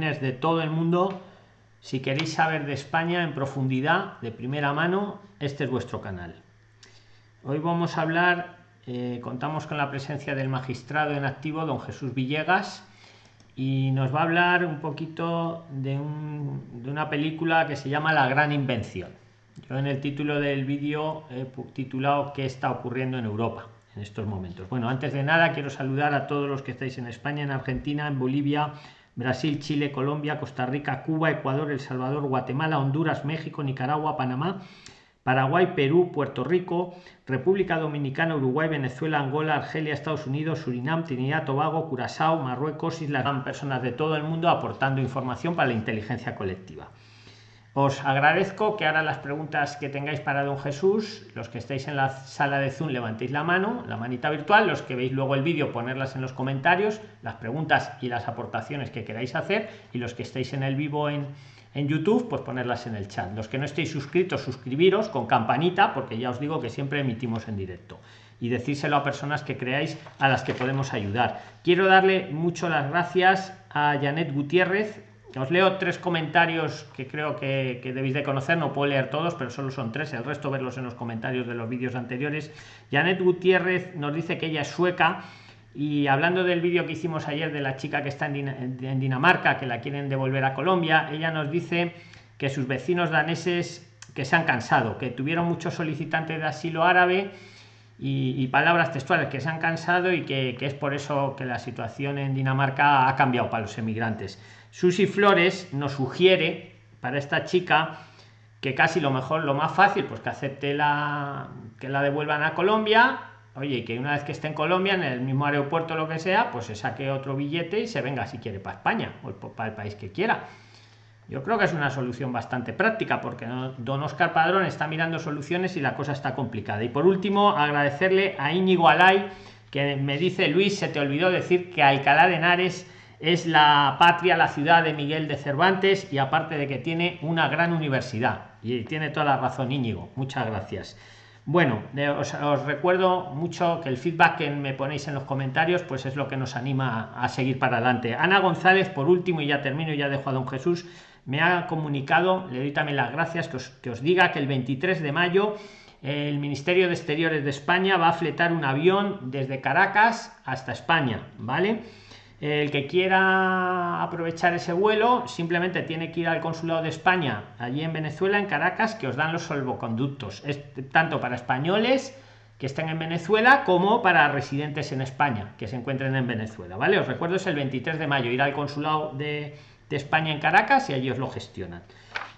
de todo el mundo. Si queréis saber de España en profundidad, de primera mano, este es vuestro canal. Hoy vamos a hablar, eh, contamos con la presencia del magistrado en activo, don Jesús Villegas, y nos va a hablar un poquito de, de una película que se llama La Gran Invención. Yo en el título del vídeo he titulado ¿Qué está ocurriendo en Europa? en estos momentos. Bueno, antes de nada quiero saludar a todos los que estáis en España, en Argentina, en Bolivia, Brasil, Chile, Colombia, Costa Rica, Cuba, Ecuador, El Salvador, Guatemala, Honduras, México, Nicaragua, Panamá, Paraguay, Perú, Puerto Rico, República Dominicana, Uruguay, Venezuela, Angola, Argelia, Estados Unidos, Surinam, Trinidad, Tobago, Curazao, Marruecos, Islas, personas de todo el mundo aportando información para la inteligencia colectiva. Os agradezco que ahora las preguntas que tengáis para don Jesús, los que estéis en la sala de Zoom, levantéis la mano, la manita virtual, los que veis luego el vídeo, ponerlas en los comentarios, las preguntas y las aportaciones que queráis hacer, y los que estéis en el vivo en, en YouTube, pues ponerlas en el chat. Los que no estéis suscritos, suscribiros con campanita, porque ya os digo que siempre emitimos en directo. Y decírselo a personas que creáis a las que podemos ayudar. Quiero darle mucho las gracias a Janet Gutiérrez, os leo tres comentarios que creo que, debéis de conocer, no puedo leer todos, pero solo son tres, el resto verlos en los comentarios de los vídeos anteriores. Janet Gutiérrez nos dice que ella es sueca y hablando del vídeo que hicimos ayer de la chica que está en, Dinamarca, que la quieren devolver a Colombia, ella nos dice que sus vecinos daneses que se han cansado, que tuvieron muchos solicitantes de asilo árabe y, palabras textuales que se han cansado y que, que es por eso que la situación en Dinamarca ha cambiado para los emigrantes Susi Flores nos sugiere para esta chica que casi lo mejor, lo más fácil, pues que acepte la que la devuelvan a Colombia, oye, que una vez que esté en Colombia, en el mismo aeropuerto, lo que sea, pues se saque otro billete y se venga si quiere para España o para el país que quiera. Yo creo que es una solución bastante práctica porque don Oscar Padrón está mirando soluciones y la cosa está complicada. Y por último, agradecerle a Íñigo Alay que me dice, Luis, se te olvidó decir que Alcalá de Henares es la patria, la ciudad de Miguel de Cervantes y aparte de que tiene una gran universidad. Y tiene toda la razón Íñigo. Muchas gracias. Bueno, os, recuerdo mucho que el feedback que me ponéis en los comentarios pues es lo que nos anima a, seguir para adelante. Ana González, por último, y ya termino, ya dejo a don Jesús, me ha comunicado, le doy también las gracias, que os, que os diga que el 23 de mayo el Ministerio de Exteriores de España va a fletar un avión desde Caracas hasta España, ¿vale? El que quiera aprovechar ese vuelo simplemente tiene que ir al consulado de España allí en Venezuela en Caracas que os dan los salvoconductos. Es tanto para españoles que estén en Venezuela como para residentes en España que se encuentren en Venezuela vale os recuerdo es el 23 de mayo ir al consulado de, de España en Caracas y allí os lo gestionan.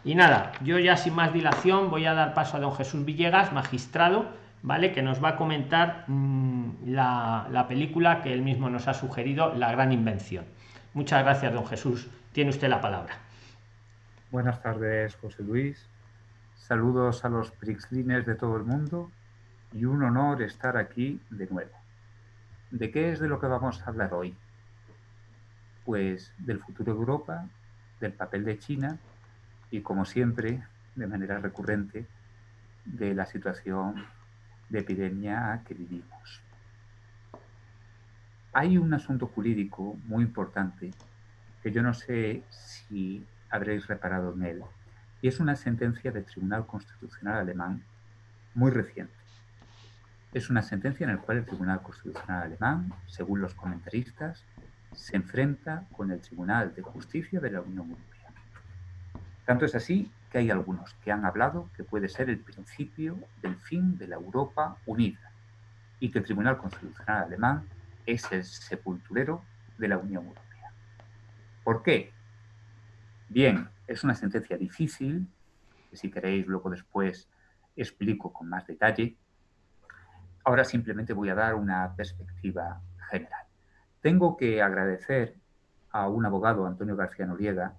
Y nada yo ya sin más dilación voy a dar paso a don Jesús Villegas magistrado ¿vale? Que nos va a comentar mm, la, película que él mismo nos ha sugerido, La Gran Invención. Muchas gracias, don Jesús. Tiene usted la palabra. Buenas tardes, José Luis. Saludos a los Prixlines de todo el mundo y un honor estar aquí de nuevo. ¿De qué es de lo que vamos a hablar hoy? Pues del futuro de Europa, del papel de China y, como siempre, de manera recurrente, de la situación de epidemia que vivimos. Hay un asunto jurídico muy importante que yo no sé si habréis reparado en él, y es una sentencia del Tribunal Constitucional Alemán muy reciente. Es una sentencia en la cual el Tribunal Constitucional Alemán, según los comentaristas, se enfrenta con el Tribunal de Justicia de la Unión Europea. Tanto es así que hay algunos que han hablado que puede ser el principio del fin de la Europa unida y que el Tribunal Constitucional alemán es el sepulturero de la Unión Europea. ¿Por qué? Bien, es una sentencia difícil, que si queréis luego después explico con más detalle. Ahora simplemente voy a dar una perspectiva general. Tengo que agradecer a un abogado, Antonio García Noriega,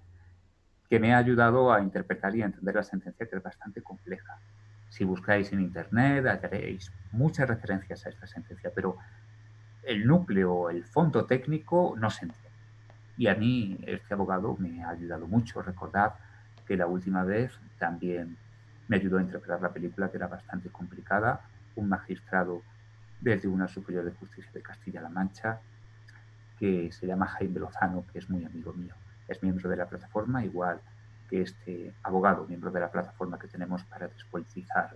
que me ha ayudado a interpretar y a entender la sentencia, que es bastante compleja. Si buscáis en Internet, hallaréis muchas referencias a esta sentencia, pero el núcleo, el fondo técnico no se entiende. Y a mí este abogado me ha ayudado mucho. Recordad que la última vez también me ayudó a interpretar la película, que era bastante complicada. Un magistrado del Tribunal Superior de Justicia de Castilla-La Mancha, que se llama Jaime Lozano, que es muy amigo mío es miembro de la plataforma, igual que este abogado, miembro de la plataforma que tenemos para despolitizar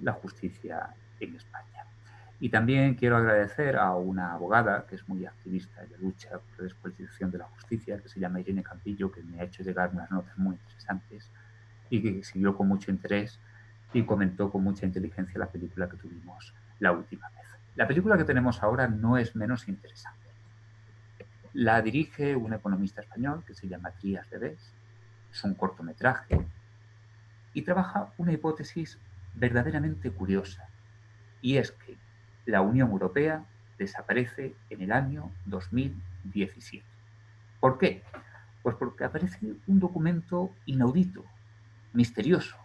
la justicia en España. Y también quiero agradecer a una abogada que es muy activista en la lucha por la despolitización de la justicia, que se llama Irene Campillo, que me ha hecho llegar unas notas muy interesantes y que siguió con mucho interés y comentó con mucha inteligencia la película que tuvimos la última vez. La película que tenemos ahora no es menos interesante. La dirige un economista español que se llama Trías de Bes. Es un cortometraje y trabaja una hipótesis verdaderamente curiosa. Y es que la Unión Europea desaparece en el año 2017. ¿Por qué? Pues porque aparece un documento inaudito, misterioso.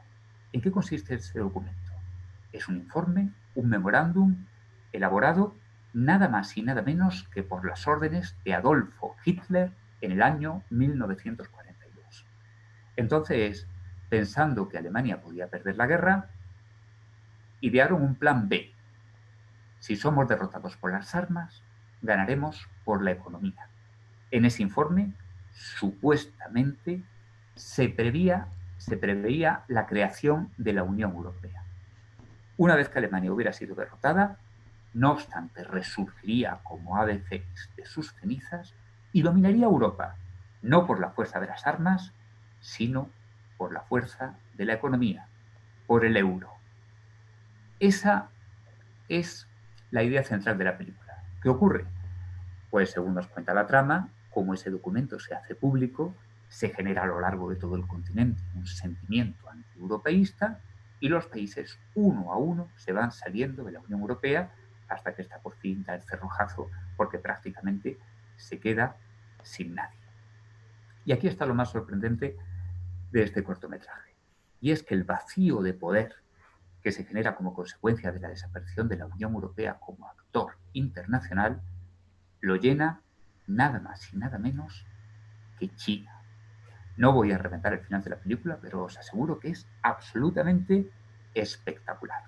¿En qué consiste ese documento? Es un informe, un memorándum elaborado nada más y nada menos que por las órdenes de Adolfo Hitler en el año 1942. Entonces, pensando que Alemania podía perder la guerra, idearon un plan B, si somos derrotados por las armas, ganaremos por la economía. En ese informe, supuestamente, se, prevía, se preveía la creación de la Unión Europea. Una vez que Alemania hubiera sido derrotada, no obstante, resurgiría como ave de sus cenizas y dominaría Europa, no por la fuerza de las armas, sino por la fuerza de la economía, por el euro. Esa es la idea central de la película. ¿Qué ocurre? Pues según nos cuenta la trama, como ese documento se hace público, se genera a lo largo de todo el continente un sentimiento anti-europeísta y los países uno a uno se van saliendo de la Unión Europea hasta que está por fin da el cerrojazo porque prácticamente se queda sin nadie. Y aquí está lo más sorprendente de este cortometraje. Y es que el vacío de poder que se genera como consecuencia de la desaparición de la Unión Europea como actor internacional, lo llena nada más y nada menos que China. No voy a reventar el final de la película, pero os aseguro que es absolutamente espectacular.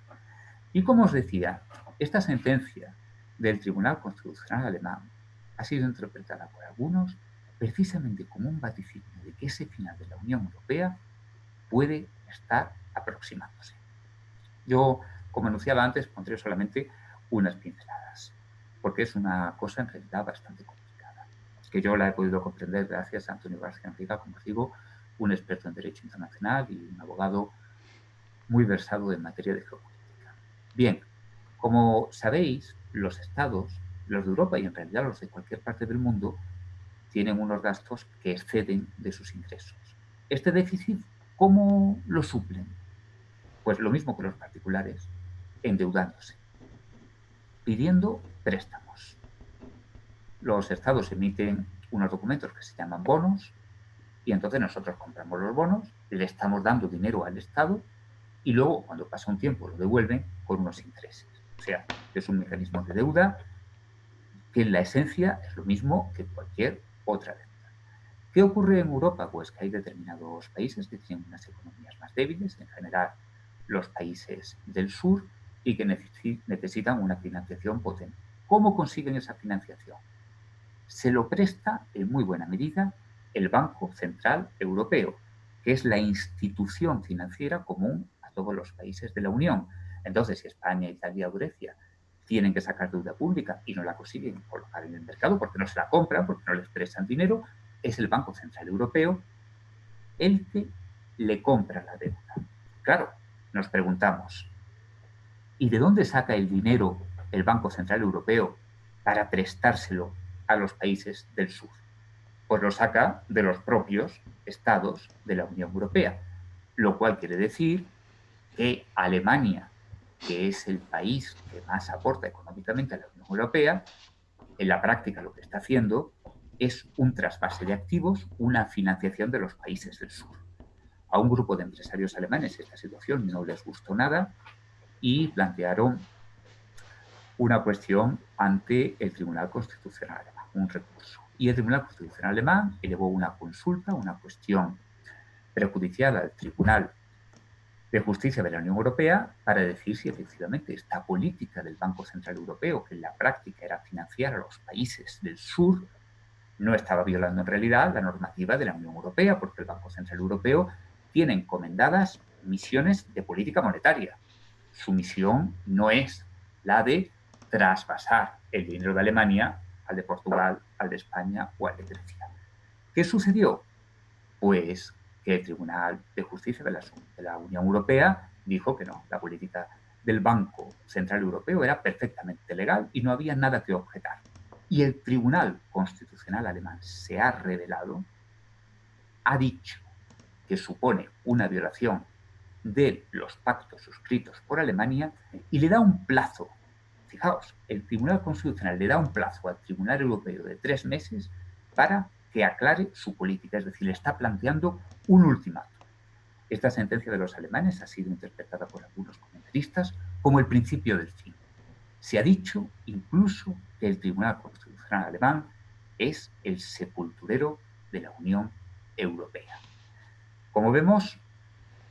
Y como os decía, esta sentencia del Tribunal Constitucional alemán ha sido interpretada por algunos precisamente como un vaticinio de que ese final de la Unión Europea puede estar aproximándose. Yo, como anunciaba antes, pondré solamente unas pinceladas, porque es una cosa en realidad bastante complicada, que yo la he podido comprender gracias a Antonio García Enrique, como digo, un experto en Derecho Internacional y un abogado muy versado en materia de geopolítica. Bien, como sabéis, los estados, los de Europa y en realidad los de cualquier parte del mundo, tienen unos gastos que exceden de sus ingresos. Este déficit, ¿cómo lo suplen? Pues lo mismo que los particulares, endeudándose, pidiendo préstamos. Los estados emiten unos documentos que se llaman bonos y entonces nosotros compramos los bonos, le estamos dando dinero al Estado y luego cuando pasa un tiempo lo devuelven con unos intereses. O sea, es un mecanismo de deuda que en la esencia es lo mismo que cualquier otra deuda. ¿Qué ocurre en Europa? Pues que hay determinados países que tienen unas economías más débiles, en general los países del sur y que necesitan una financiación potente. ¿Cómo consiguen esa financiación? Se lo presta en muy buena medida el Banco Central Europeo, que es la institución financiera común a todos los países de la Unión. Entonces, si España, Italia o Grecia tienen que sacar deuda pública y no la consiguen colocar en el mercado porque no se la compran, porque no les prestan dinero, es el Banco Central Europeo el que le compra la deuda. Claro, nos preguntamos, ¿y de dónde saca el dinero el Banco Central Europeo para prestárselo a los países del sur? Pues lo saca de los propios estados de la Unión Europea, lo cual quiere decir que Alemania, que es el país que más aporta económicamente a la Unión Europea, en la práctica lo que está haciendo es un trasvase de activos, una financiación de los países del sur. A un grupo de empresarios alemanes esta situación no les gustó nada y plantearon una cuestión ante el Tribunal Constitucional Alemán, un recurso. Y el Tribunal Constitucional Alemán elevó una consulta, una cuestión prejudicial al Tribunal de Justicia de la Unión Europea para decir si efectivamente esta política del Banco Central Europeo, que en la práctica era financiar a los países del sur, no estaba violando en realidad la normativa de la Unión Europea, porque el Banco Central Europeo tiene encomendadas misiones de política monetaria. Su misión no es la de trasvasar el dinero de Alemania al de Portugal, al de España o al de Grecia. ¿Qué sucedió? Pues que el Tribunal de Justicia de la, de Unión Europea dijo que no, la política del Banco Central Europeo era perfectamente legal y no había nada que objetar. Y el Tribunal Constitucional alemán se ha revelado, ha dicho que supone una violación de los pactos suscritos por Alemania y le da un plazo. Fijaos, el Tribunal Constitucional le da un plazo al Tribunal Europeo de tres meses para que aclare su política, es decir, le está planteando un ultimátum. Esta sentencia de los alemanes ha sido interpretada por algunos comentaristas como el principio del fin. Se ha dicho incluso que el Tribunal Constitucional alemán es el sepulturero de la Unión Europea. Como vemos,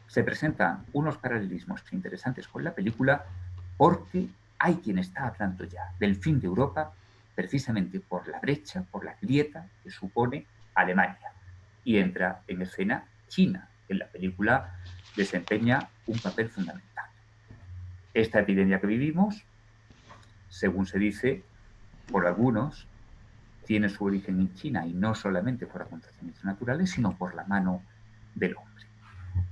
se presentan unos paralelismos interesantes con la película porque hay quien está hablando ya del fin de Europa precisamente por la brecha, por la grieta que supone Alemania. Y entra en escena China, que en la película desempeña un papel fundamental. Esta epidemia que vivimos, según se dice por algunos, tiene su origen en China y no solamente por acontecimientos naturales, sino por la mano del hombre.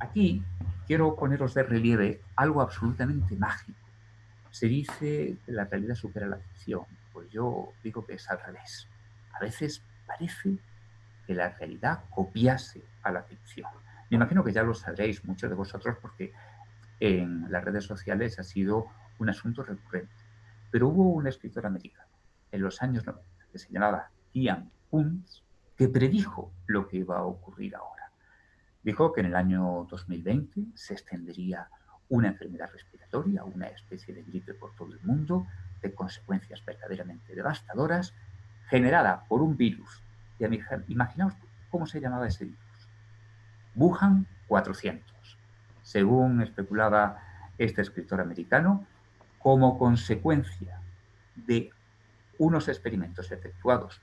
Aquí quiero poneros de relieve algo absolutamente mágico. Se dice que la realidad supera la ficción. Pues yo digo que es al revés. A veces parece que la realidad copiase a la ficción. Me imagino que ya lo sabréis muchos de vosotros porque en las redes sociales ha sido un asunto recurrente. Pero hubo un escritor americano en los años 90 que se llamaba Ian Kuntz que predijo lo que iba a ocurrir ahora. Dijo que en el año 2020 se extendería una enfermedad respiratoria, una especie de gripe por todo el mundo, de consecuencias verdaderamente devastadoras, generada por un virus. Y imaginaos cómo se llamaba ese virus. Wuhan 400 según especulaba este escritor americano, como consecuencia de unos experimentos efectuados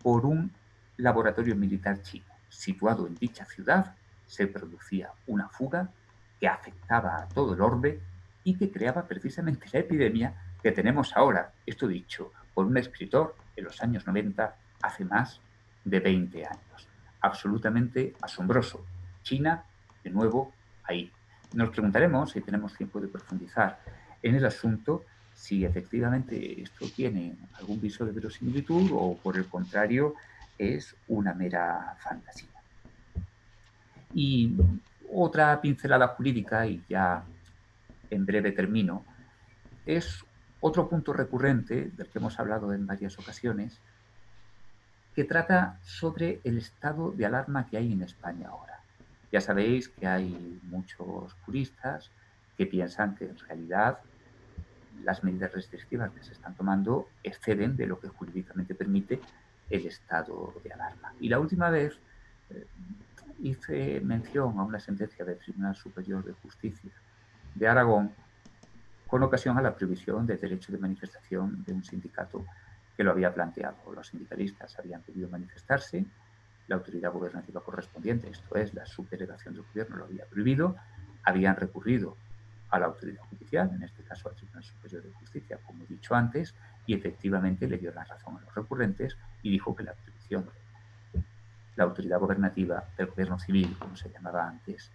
por un laboratorio militar chino situado en dicha ciudad, se producía una fuga que afectaba a todo el orbe y que creaba precisamente la epidemia que tenemos ahora. Esto dicho por un escritor en los años 90, hace más de 20 años. Absolutamente asombroso. China, de nuevo, ahí. Nos preguntaremos, si tenemos tiempo de profundizar en el asunto, si efectivamente esto tiene algún viso de verosimilitud o por el contrario es una mera fantasía. Y otra pincelada jurídica, y ya en breve termino, es otro punto recurrente del que hemos hablado en varias ocasiones, que trata sobre el estado de alarma que hay en España ahora. Ya sabéis que hay muchos juristas que piensan que en realidad las medidas restrictivas que se están tomando exceden de lo que jurídicamente permite el estado de alarma. Y la última vez eh, hice mención a una sentencia del Tribunal Superior de Justicia de Aragón con ocasión a la prohibición del derecho de manifestación de un sindicato que lo había planteado. Los sindicalistas habían pedido manifestarse la autoridad gubernativa correspondiente, esto es, la subdelegación del gobierno, lo había prohibido, habían recurrido a la autoridad judicial, en este caso al Tribunal Superior de Justicia, como he dicho antes, y efectivamente le dio la razón a los recurrentes y dijo que la prohibición de la autoridad gubernativa del gobierno civil, como se llamaba antes,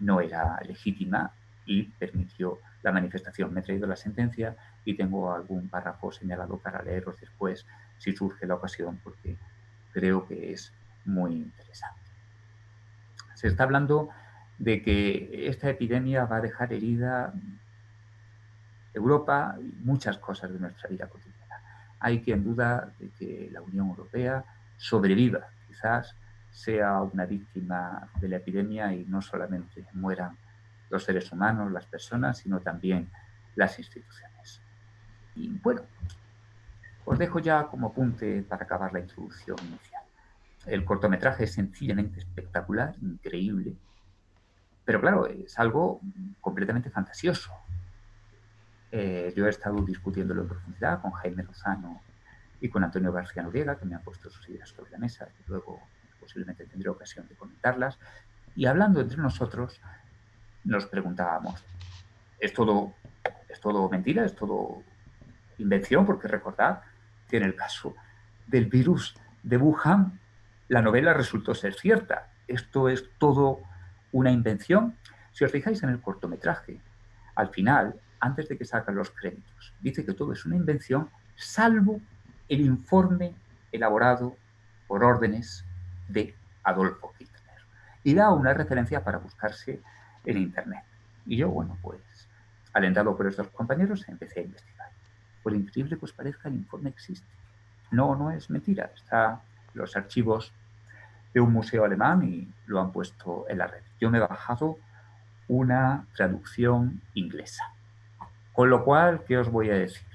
no era legítima y permitió la manifestación. Me he traído la sentencia y tengo algún párrafo señalado para leeros después si surge la ocasión, porque creo que es muy interesante. Se está hablando de que esta epidemia va a dejar herida Europa y muchas cosas de nuestra vida cotidiana. Hay quien duda de que la Unión Europea sobreviva, quizás sea una víctima de la epidemia y no solamente mueran los seres humanos, las personas, sino también las instituciones. Y bueno, os dejo ya como apunte para acabar la introducción inicial. El cortometraje es sencillamente espectacular, increíble, pero claro, es algo completamente fantasioso. Eh, yo he estado discutiéndolo en profundidad con Jaime Lozano y con Antonio García Noriega, que me ha puesto sus ideas sobre la mesa, y luego posiblemente tendré ocasión de comentarlas. Y hablando entre nosotros, nos preguntábamos, ¿es todo, ¿es todo mentira? ¿Es todo invención? Porque recordad que en el caso del virus de Wuhan, la novela resultó ser cierta. Esto es todo una invención. Si os fijáis en el cortometraje, al final, antes de que salgan los créditos, dice que todo es una invención, salvo el informe elaborado por órdenes de Adolfo Hitler. Y da una referencia para buscarse en Internet. Y yo, bueno, pues, alentado por estos compañeros, empecé a investigar. Por increíble que os parezca, el informe existe. No, no es mentira. Está los archivos de un museo alemán y lo han puesto en la red. Yo me he bajado una traducción inglesa. Con lo cual, ¿qué os voy a decir?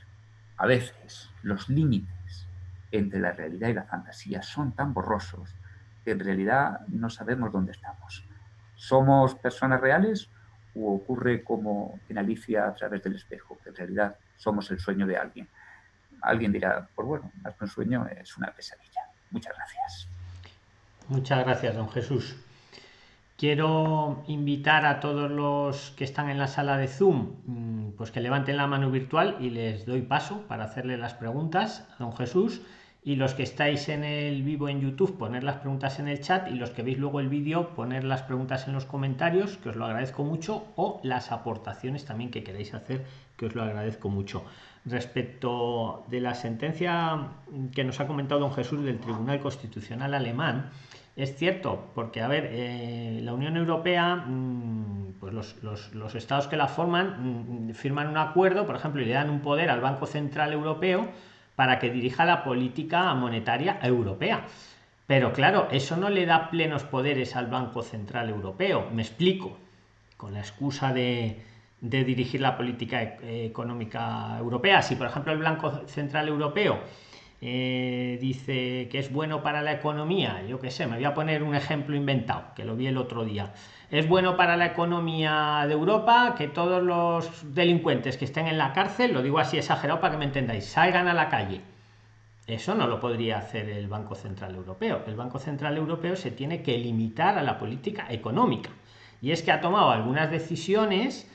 A veces los límites entre la realidad y la fantasía son tan borrosos que en realidad no sabemos dónde estamos. ¿Somos personas reales o ocurre como en Alicia a través del espejo, que en realidad somos el sueño de alguien? Alguien dirá, pues bueno, más que un sueño es una pesadilla. Muchas gracias. Muchas gracias, don Jesús. Quiero invitar a todos los que están en la sala de Zoom, mm, pues que levanten la mano virtual y les doy paso para hacerle las preguntas a don Jesús. Y los que estáis en el vivo en YouTube, poner las preguntas en el chat y los que veis luego el vídeo, poner las preguntas en los comentarios, que os lo agradezco mucho, o las aportaciones también que queréis hacer, que os lo agradezco mucho. Respecto de la sentencia que nos ha comentado don Jesús del Tribunal Constitucional Alemán, es cierto, porque, a ver, eh, la Unión Europea, mm, pues los, estados que la forman mm, firman un acuerdo, por ejemplo, y le dan un poder al Banco Central Europeo para que dirija la política monetaria europea. Pero claro, eso no le da plenos poderes al Banco Central Europeo. Me explico. Con la excusa de, de dirigir la política e, económica europea. Si, por ejemplo, el Banco Central Europeo eh, dice que es bueno para la economía, yo qué sé, me voy a poner un ejemplo inventado, que lo vi el otro día. Es bueno para la economía de Europa que todos los delincuentes que estén en la cárcel, lo digo así exagerado para que me entendáis, salgan a la calle. Eso no lo podría hacer el Banco Central Europeo. El Banco Central Europeo se tiene que limitar a la política económica. Y es que ha tomado algunas decisiones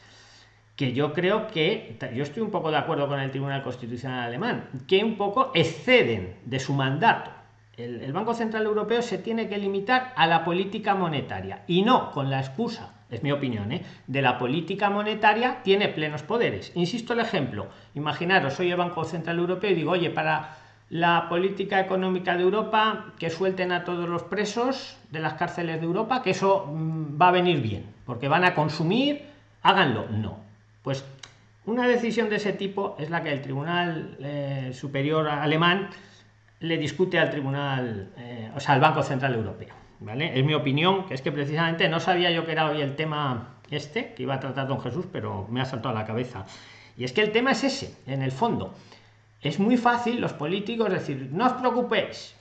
que yo creo que, yo estoy un poco de acuerdo con el Tribunal Constitucional alemán, que un poco exceden de su mandato. El, Banco Central Europeo se tiene que limitar a la política monetaria y no con la excusa, es mi opinión, ¿eh? de la política monetaria tiene plenos poderes. Insisto el ejemplo, imaginaros, soy el Banco Central Europeo y digo, oye, para la política económica de Europa, que suelten a todos los presos de las cárceles de Europa, que eso mm, va a venir bien, porque van a consumir, háganlo. No, pues una decisión de ese tipo es la que el Tribunal eh, Superior Alemán le discute al Tribunal, eh, o sea, al Banco Central Europeo. ¿vale? Es mi opinión, que es que precisamente no sabía yo que era hoy el tema este, que iba a tratar don Jesús, pero me ha saltado a la cabeza. Y es que el tema es ese, en el fondo. Es muy fácil los políticos decir, no os preocupéis,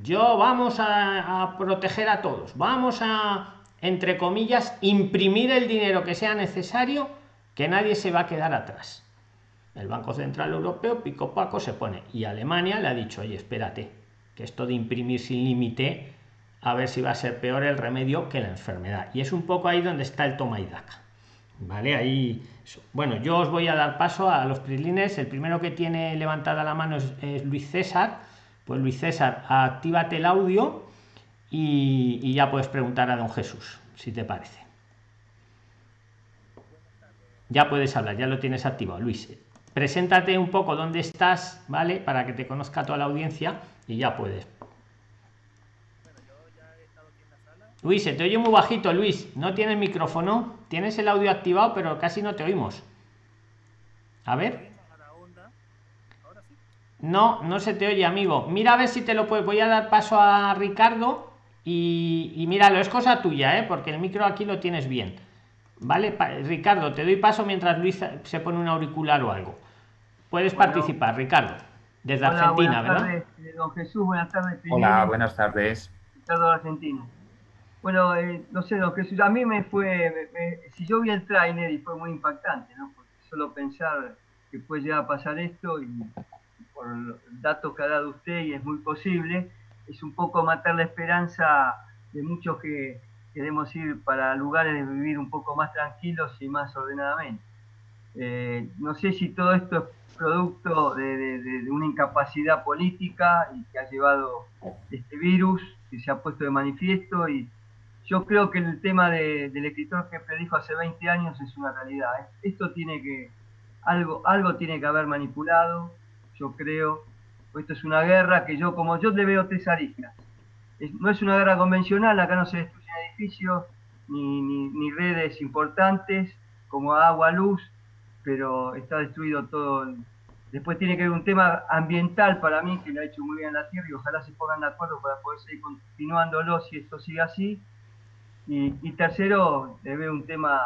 yo vamos a, a proteger a todos, vamos a, entre comillas, imprimir el dinero que sea necesario que nadie se va a quedar atrás. El Banco Central Europeo, pico paco, se pone. Y Alemania le ha dicho, oye, espérate, que esto de imprimir sin límite, a ver si va a ser peor el remedio que la enfermedad. Y es un poco ahí donde está el toma y daca. ¿Vale? Ahí. Bueno, yo os voy a dar paso a los prislines. El primero que tiene levantada la mano es, Luis César. Pues Luis César, actívate el audio y, y ya puedes preguntar a don Jesús, si te parece. Ya puedes hablar, ya lo tienes activado, Luis. Preséntate un poco dónde estás, ¿vale? Para que te conozca toda la audiencia y ya puedes. Luis, se te oye muy bajito, Luis. No tienes micrófono. Tienes el audio activado, pero casi no te oímos. A ver. No, no se te oye, amigo. Mira a ver si te lo puedes. Voy a dar paso a Ricardo y, y míralo, es cosa tuya, ¿eh? porque el micro aquí lo tienes bien. Vale, Ricardo, te doy paso mientras Luis se pone un auricular o algo. Puedes participar, Ricardo, desde Argentina, ¿verdad? Tardes, eh, don Jesús, buenas tardes. Hola, buenas tardes. Ricardo Argentina. Bueno, eh, no sé, don Jesús, a mí me fue, si yo vi el trailer y fue muy impactante, ¿no? Porque solo pensar que puede llegar a pasar esto y, por datos que ha dado usted y es muy posible, es un poco matar la esperanza de muchos que queremos ir para lugares de vivir un poco más tranquilos y más ordenadamente. Eh, no sé si todo esto es producto de, una incapacidad política y que ha llevado este virus que se ha puesto de manifiesto y yo creo que el tema del escritor que predijo hace 20 años es una realidad. Esto tiene que, algo, algo tiene que haber manipulado, yo creo. Esto es una guerra que yo, como yo le veo tres aristas. no es una guerra convencional, acá no se edificios ni, ni redes importantes como agua, luz, pero está destruido todo. Después tiene que haber un tema ambiental para mí, que lo ha hecho muy bien la Tierra, y ojalá se pongan de acuerdo para poder seguir continuándolo si esto sigue así. Y, tercero, debe un tema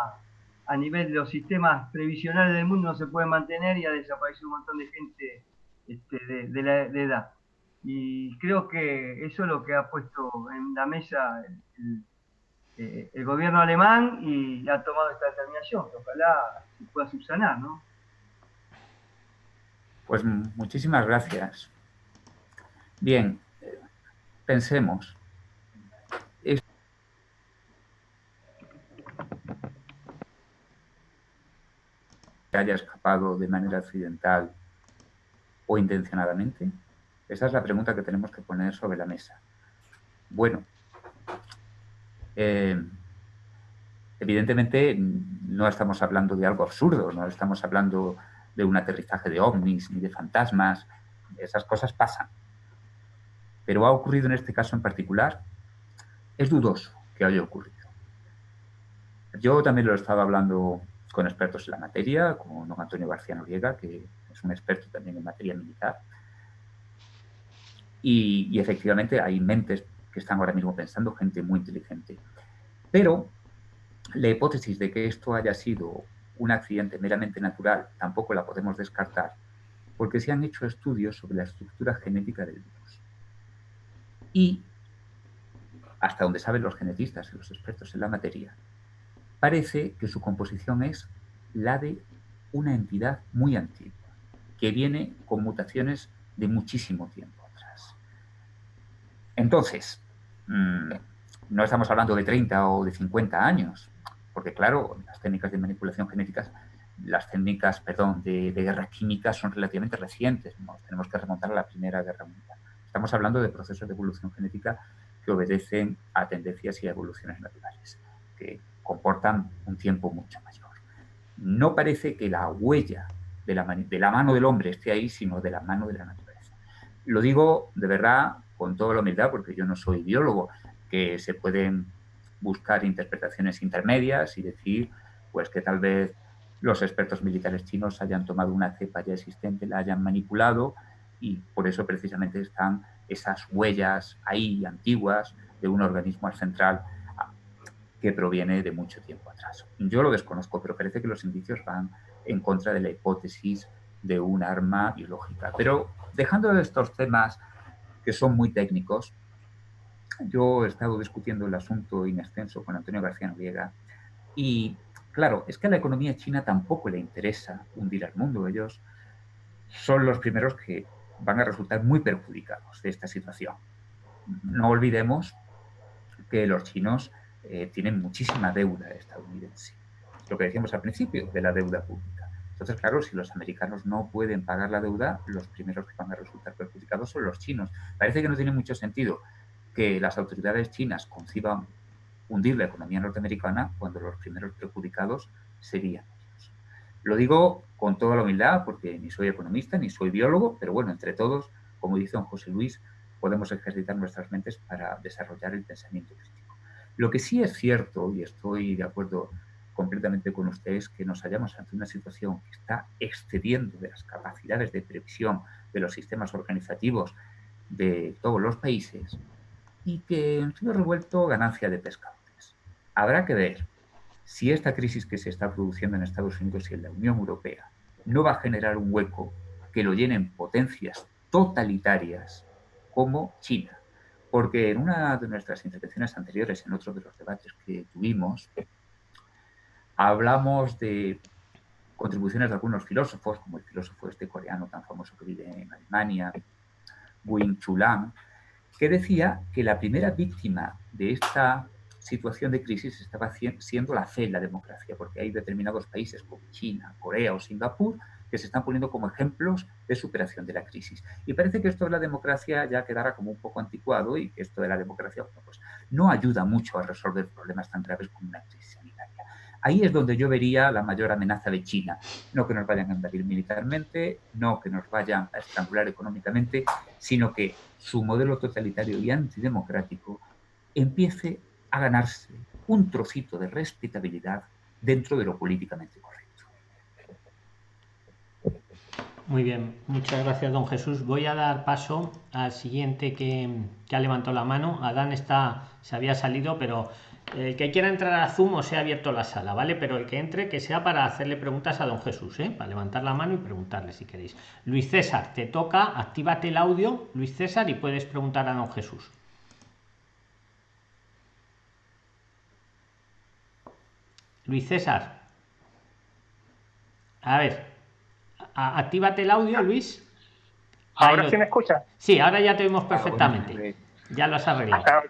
a nivel de los sistemas previsionales del mundo no se puede mantener y ha desaparecido un montón de gente este, de, la edad. Y creo que eso es lo que ha puesto en la mesa el, eh, el gobierno alemán y ha tomado esta determinación, ojalá se pueda subsanar, ¿no? Pues muchísimas gracias. Bien, pensemos. que haya escapado de manera accidental o intencionadamente? Esa es la pregunta que tenemos que poner sobre la mesa. Bueno, eh, evidentemente no estamos hablando de algo absurdo, no estamos hablando de un aterrizaje de ovnis ni de fantasmas, esas cosas pasan. Pero ha ocurrido en este caso en particular, es dudoso que haya ocurrido. Yo también lo he estado hablando con expertos en la materia, como don Antonio García Noriega, que es un experto también en materia militar. y efectivamente hay mentes que están ahora mismo pensando, gente muy inteligente. Pero la hipótesis de que esto haya sido un accidente meramente natural tampoco la podemos descartar, porque se han hecho estudios sobre la estructura genética del virus. Y, hasta donde saben los genetistas y los expertos en la materia, parece que su composición es la de una entidad muy antigua, que viene con mutaciones de muchísimo tiempo atrás. Entonces, Mm, no estamos hablando de 30 o de 50 años, porque claro, las técnicas de manipulación genética, las técnicas, perdón, de, guerra química son relativamente recientes, tenemos que remontar a la Primera Guerra Mundial. Estamos hablando de procesos de evolución genética que obedecen a tendencias y a evoluciones naturales, que comportan un tiempo mucho mayor. No parece que la huella de la, de la mano del hombre esté ahí, sino de la mano de la naturaleza. Lo digo de verdad con toda la humildad, porque yo no soy biólogo, que se pueden buscar interpretaciones intermedias y decir pues que tal vez los expertos militares chinos hayan tomado una cepa ya existente, la hayan manipulado y por eso precisamente están esas huellas ahí antiguas de un organismo central que proviene de mucho tiempo atrás. Yo lo desconozco, pero parece que los indicios van en contra de la hipótesis de un arma biológica. Pero dejando estos temas que son muy técnicos. Yo he estado discutiendo el asunto in extenso con Antonio García Noriega y, claro, es que a la economía china tampoco le interesa hundir al mundo. Ellos son los primeros que van a resultar muy perjudicados de esta situación. No olvidemos que los chinos eh, tienen muchísima deuda estadounidense. Lo que decíamos al principio de la deuda pública. Entonces, claro, si los americanos no pueden pagar la deuda, los primeros que van a resultar perjudicados son los chinos. Parece que no tiene mucho sentido que las autoridades chinas conciban hundir la economía norteamericana cuando los primeros perjudicados serían ellos. Lo digo con toda la humildad porque ni soy economista ni soy biólogo, pero bueno, entre todos, como dice don José Luis, podemos ejercitar nuestras mentes para desarrollar el pensamiento crítico. Lo que sí es cierto, y estoy de acuerdo completamente con ustedes que nos hallamos ante una situación que está excediendo de las capacidades de previsión de los sistemas organizativos de todos los países y que en sido revuelto ganancia de pescadores. Habrá que ver si esta crisis que se está produciendo en Estados Unidos y en la Unión Europea no va a generar un hueco que lo llenen potencias totalitarias como China. Porque en una de nuestras intervenciones anteriores, en otro de los debates que tuvimos, hablamos de contribuciones de algunos filósofos, como el filósofo este coreano tan famoso que vive en Alemania, Wing Chulam, que decía que la primera víctima de esta situación de crisis estaba siendo la fe la democracia, porque hay determinados países como China, Corea o Singapur que se están poniendo como ejemplos de superación de la crisis. Y parece que esto de la democracia ya quedará como un poco anticuado y que esto de la democracia pues, no ayuda mucho a resolver problemas tan graves como una crisis. Ahí es donde yo vería la mayor amenaza de China. No que nos vayan a invadir militarmente, no que nos vayan a estrangular económicamente, sino que su modelo totalitario y antidemocrático empiece a ganarse un trocito de respetabilidad dentro de lo políticamente correcto. Muy bien, muchas gracias don Jesús. Voy a dar paso al siguiente que, que ha levantado la mano. Adán está, se había salido, pero el que quiera entrar a Zoom o se ha abierto la sala, ¿vale? Pero el que entre, que sea para hacerle preguntas a don Jesús, ¿eh? Para levantar la mano y preguntarle si queréis. Luis César, te toca, actívate el audio, Luis César, y puedes preguntar a don Jesús. Luis César. A ver, actívate el audio, Luis. ¿Ahora sí me escucha? Sí, ahora ya te vemos perfectamente. Ya lo has arreglado. Ah,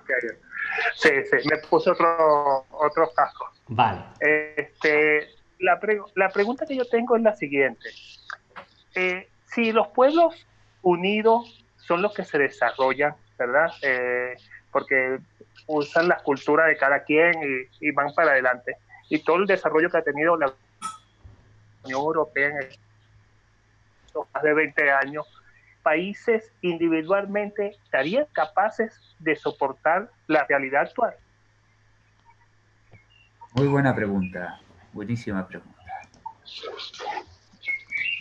sí, sí, me puse otro, otro casco. Vale. Este, la, la pregunta que yo tengo es la siguiente. Eh, si los pueblos unidos son los que se desarrollan, ¿verdad? Eh, porque usan la cultura de cada quien y, y van para adelante y todo el desarrollo que ha tenido la Unión Europea en estos más de 20 años, países individualmente estarían capaces de soportar la realidad actual? Muy buena pregunta, buenísima pregunta.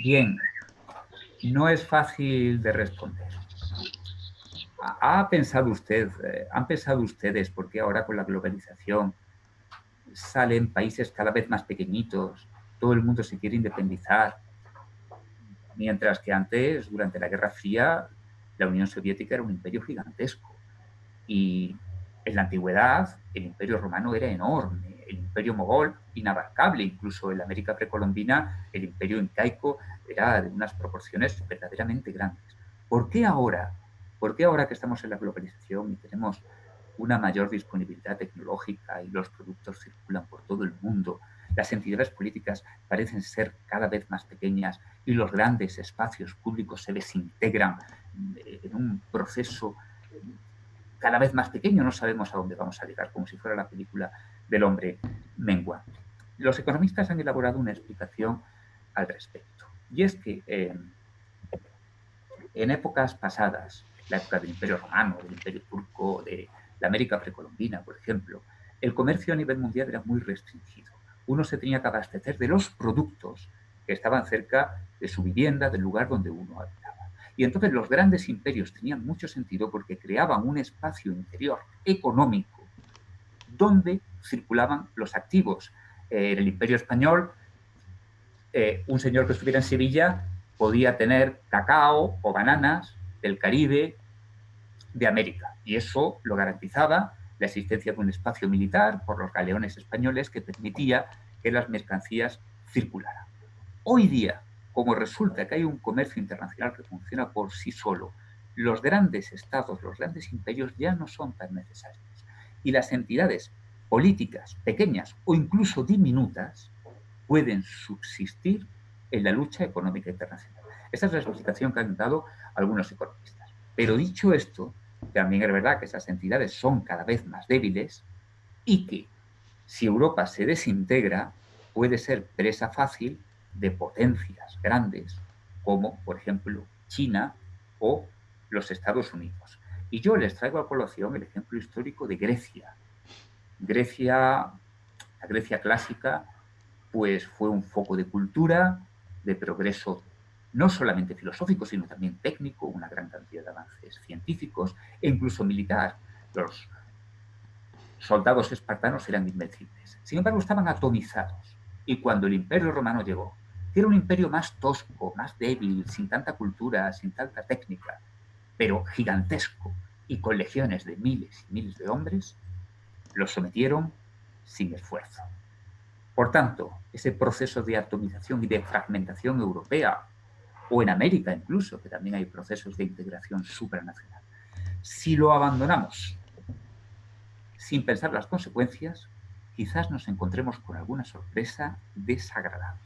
Bien, no es fácil de responder. ¿Ha pensado usted, eh, han pensado ustedes por qué ahora con la globalización salen países cada vez más pequeñitos, todo el mundo se quiere independizar, mientras que antes, durante la Guerra Fría, la Unión Soviética era un imperio gigantesco. Y en la antigüedad, el imperio romano era enorme, el imperio mogol inabarcable, incluso en América precolombina, el imperio incaico era de unas proporciones verdaderamente grandes. ¿Por qué ahora? ¿Por qué ahora que estamos en la globalización y tenemos una mayor disponibilidad tecnológica y los productos circulan por todo el mundo, las entidades políticas parecen ser cada vez más pequeñas y los grandes espacios públicos se desintegran eh, en un proceso eh, cada vez más pequeño, no sabemos a dónde vamos a llegar, como si fuera la película del hombre mengua. Los economistas han elaborado una explicación al respecto, y es que eh, en épocas pasadas, la época del Imperio Romano, del Imperio Turco, de la América precolombina, por ejemplo, el comercio a nivel mundial era muy restringido. Uno se tenía que abastecer de los productos que estaban cerca de su vivienda, del lugar donde uno habitaba. Y entonces los grandes imperios tenían mucho sentido porque creaban un espacio interior económico donde circulaban los activos. en el imperio español, eh, un señor que estuviera en Sevilla podía tener cacao o bananas del Caribe, de América. Y eso lo garantizaba la existencia de un espacio militar por los galeones españoles que permitía que las mercancías circularan. Hoy día, como resulta que hay un comercio internacional que funciona por sí solo, los grandes estados, los grandes imperios ya no son tan necesarios. Y las entidades políticas pequeñas o incluso diminutas pueden subsistir en la lucha económica internacional. Esa es la explicación que han dado algunos economistas. Pero dicho esto, también es verdad que esas entidades son cada vez más débiles y que si Europa se desintegra puede ser presa fácil de potencias grandes como por ejemplo China o los Estados Unidos. Y yo les traigo a colación el ejemplo histórico de Grecia. Grecia, la Grecia clásica, pues fue un foco de cultura, de progreso no solamente filosófico, sino también técnico, una gran cantidad de avances científicos e incluso militar. Los soldados espartanos eran invencibles. Sin embargo, estaban atomizados. Y cuando el imperio romano llegó, que era un imperio más tosco, más débil, sin tanta cultura, sin tanta técnica, pero gigantesco y con legiones de miles y miles de hombres, los sometieron sin esfuerzo. Por tanto, ese proceso de atomización y de fragmentación europea, o en América incluso, que también hay procesos de integración supranacional, si lo abandonamos sin pensar las consecuencias, quizás nos encontremos con alguna sorpresa desagradable.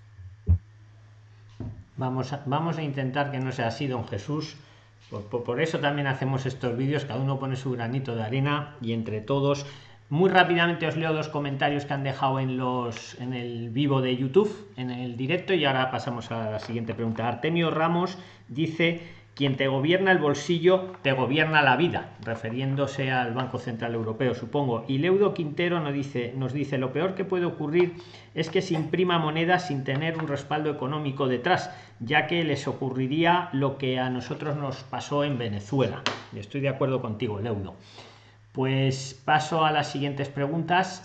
Vamos a, intentar que no sea así, don Jesús. Por, por, eso también hacemos estos vídeos, cada uno pone su granito de arena y entre todos. Muy rápidamente os leo dos comentarios que han dejado en los en el vivo de YouTube, en el directo, y ahora pasamos a la siguiente pregunta. Artemio Ramos dice quien te gobierna el bolsillo te gobierna la vida, refiriéndose al Banco Central Europeo, supongo. Y Leudo Quintero nos dice, nos dice, lo peor que puede ocurrir es que se imprima moneda sin tener un respaldo económico detrás, ya que les ocurriría lo que a nosotros nos pasó en Venezuela. Estoy de acuerdo contigo, Leudo. Pues paso a las siguientes preguntas.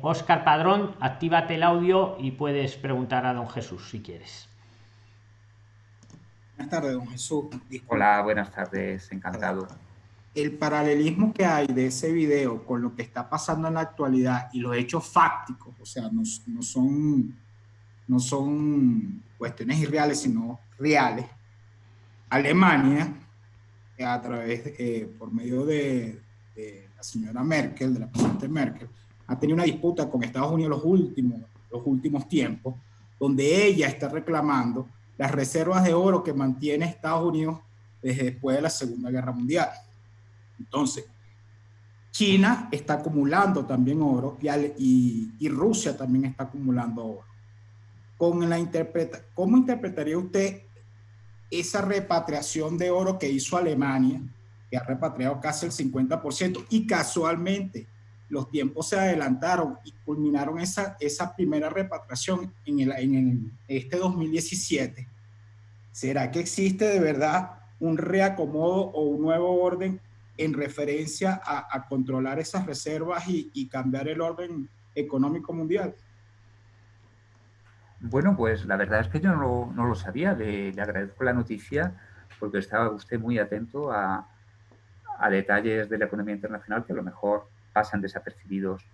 Oscar eh, Padrón, actívate el audio y puedes preguntar a don Jesús si quieres. Buenas tardes, don Jesús. Hola, buenas tardes, encantado. El paralelismo que hay de ese video con lo que está pasando en la actualidad y los hechos fácticos, o sea, no, no son, no son cuestiones irreales, sino reales. Alemania, a través, eh, por medio de, de, la señora Merkel, de la presidenta Merkel, ha tenido una disputa con Estados Unidos los últimos, los últimos tiempos, donde ella está reclamando las reservas de oro que mantiene Estados Unidos desde después de la Segunda Guerra Mundial. Entonces, China está acumulando también oro y, y, Rusia también está acumulando oro. Con la interpreta, ¿Cómo interpretaría usted esa repatriación de oro que hizo Alemania, que ha repatriado casi el 50%, y casualmente los tiempos se adelantaron y culminaron esa, esa primera repatriación en, el, en el, este 2017. ¿Será que existe de verdad un reacomodo o un nuevo orden en referencia a, a controlar esas reservas y, y, cambiar el orden económico mundial? Bueno, pues la verdad es que yo no no lo sabía. Le, le, agradezco la noticia porque estaba usted muy atento a, a detalles de la economía internacional que a lo mejor pasan desapercibidos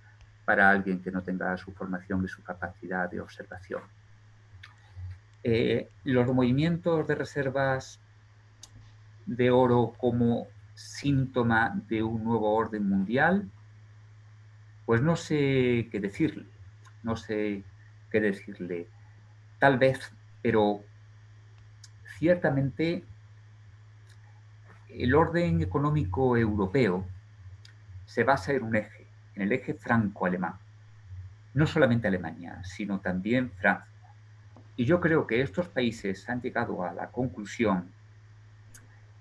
para alguien que no tenga su formación y su capacidad de observación. Eh, los movimientos de reservas de oro como síntoma de un nuevo orden mundial, pues no sé qué decirle, no sé qué decirle. Tal vez, pero ciertamente el orden económico europeo se basa en un eje, en el eje franco-alemán. No solamente Alemania, sino también Francia. Y yo creo que estos países han llegado a la conclusión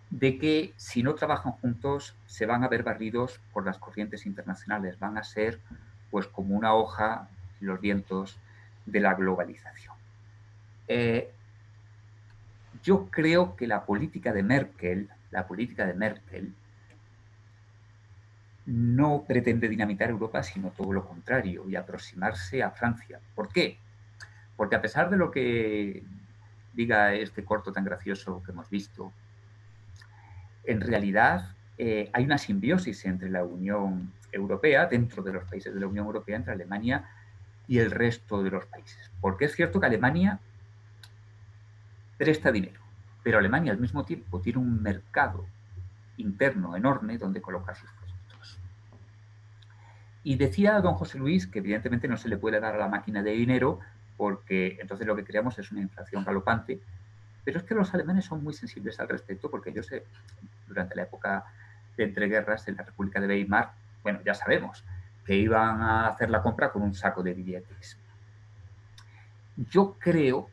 de que si no trabajan juntos se van a ver barridos por las corrientes internacionales, van a ser pues como una hoja en los vientos de la globalización. Eh, yo creo que la política de Merkel, la política de Merkel, no pretende dinamitar Europa, sino todo lo contrario, y aproximarse a Francia. ¿Por qué? Porque a pesar de lo que diga este corto tan gracioso que hemos visto, en realidad eh, hay una simbiosis entre la Unión Europea, dentro de los países de la Unión Europea, entre Alemania y el resto de los países. Porque es cierto que Alemania presta dinero, pero Alemania al mismo tiempo tiene un mercado interno enorme donde colocar sus y decía don José Luis que evidentemente no se le puede dar a la máquina de dinero porque entonces lo que creamos es una inflación galopante. Pero es que los alemanes son muy sensibles al respecto porque ellos, eh, durante la época de entreguerras en la República de Weimar, bueno, ya sabemos que iban a hacer la compra con un saco de billetes. Yo creo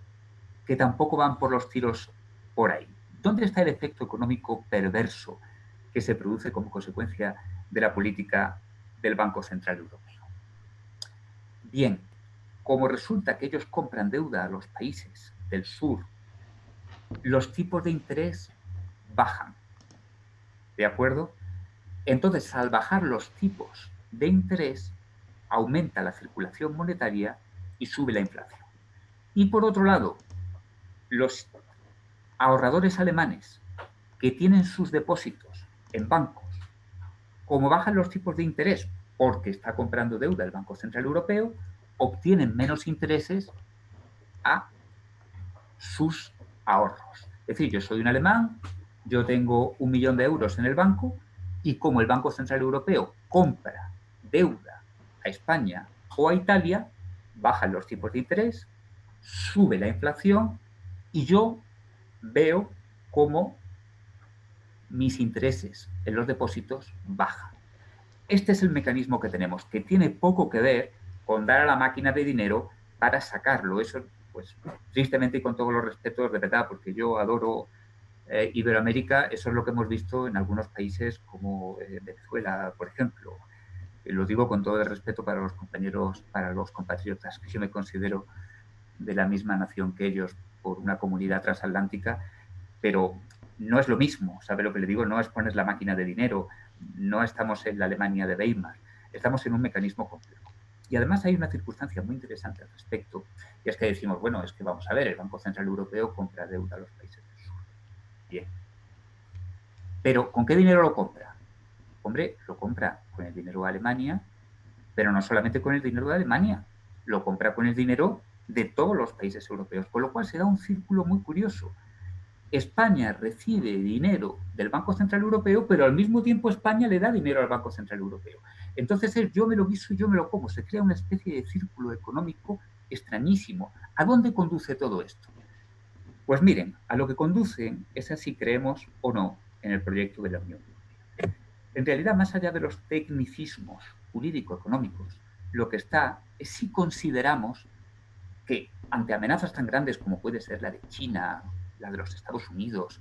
que tampoco van por los tiros por ahí. ¿Dónde está el efecto económico perverso que se produce como consecuencia de la política del Banco Central Europeo. Bien, como resulta que ellos compran deuda a los países del sur, los tipos de interés bajan. ¿De acuerdo? Entonces, al bajar los tipos de interés, aumenta la circulación monetaria y sube la inflación. Y por otro lado, los ahorradores alemanes que tienen sus depósitos en bancos, como bajan los tipos de interés porque está comprando deuda el Banco Central Europeo, obtienen menos intereses a sus ahorros. Es decir, yo soy un alemán, yo tengo un millón de euros en el banco y como el Banco Central Europeo compra deuda a España o a Italia, bajan los tipos de interés, sube la inflación y yo veo cómo mis intereses en los depósitos bajan. Este es el mecanismo que tenemos, que tiene poco que ver con dar a la máquina de dinero para sacarlo. Eso, pues, tristemente y con todos los respetos, de verdad, porque yo adoro eh, Iberoamérica, eso es lo que hemos visto en algunos países como eh, Venezuela, por ejemplo. lo digo con todo el respeto para los compañeros, para los compatriotas, que yo me considero de la misma nación que ellos por una comunidad transatlántica, pero no es lo mismo, ¿sabe lo que le digo? No es poner la máquina de dinero, no estamos en la Alemania de Weimar, estamos en un mecanismo complejo. Y además hay una circunstancia muy interesante al respecto, y es que decimos, bueno, es que vamos a ver, el Banco Central Europeo compra deuda a los países del sur. Bien. Pero, ¿con qué dinero lo compra? Hombre, lo compra con el dinero de Alemania, pero no solamente con el dinero de Alemania, lo compra con el dinero de todos los países europeos, con lo cual se da un círculo muy curioso. España recibe dinero del Banco Central Europeo, pero al mismo tiempo España le da dinero al Banco Central Europeo. Entonces es yo me lo guiso y yo me lo como. Se crea una especie de círculo económico extrañísimo. ¿A dónde conduce todo esto? Pues miren, a lo que conduce es así creemos o no en el proyecto de la Unión Europea. En realidad, más allá de los tecnicismos jurídico-económicos, lo que está es si consideramos que ante amenazas tan grandes como puede ser la de China la de los Estados Unidos,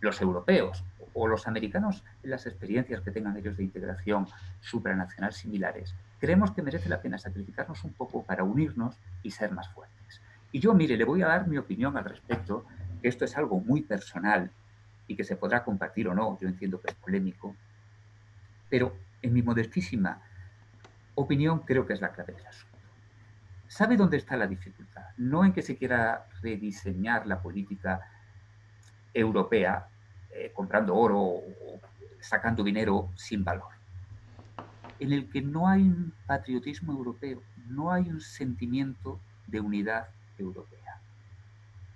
los europeos o los americanos las experiencias que tengan ellos de integración supranacional similares, creemos que merece la pena sacrificarnos un poco para unirnos y ser más fuertes. Y yo, mire, le voy a dar mi opinión al respecto, que esto es algo muy personal y que se podrá compartir o no, yo entiendo que es polémico, pero en mi modestísima opinión creo que es la clave del asunto. ¿Sabe dónde está la dificultad? No en que se quiera rediseñar la política europea eh, comprando oro o sacando dinero sin valor. En el que no hay un patriotismo europeo, no hay un sentimiento de unidad europea.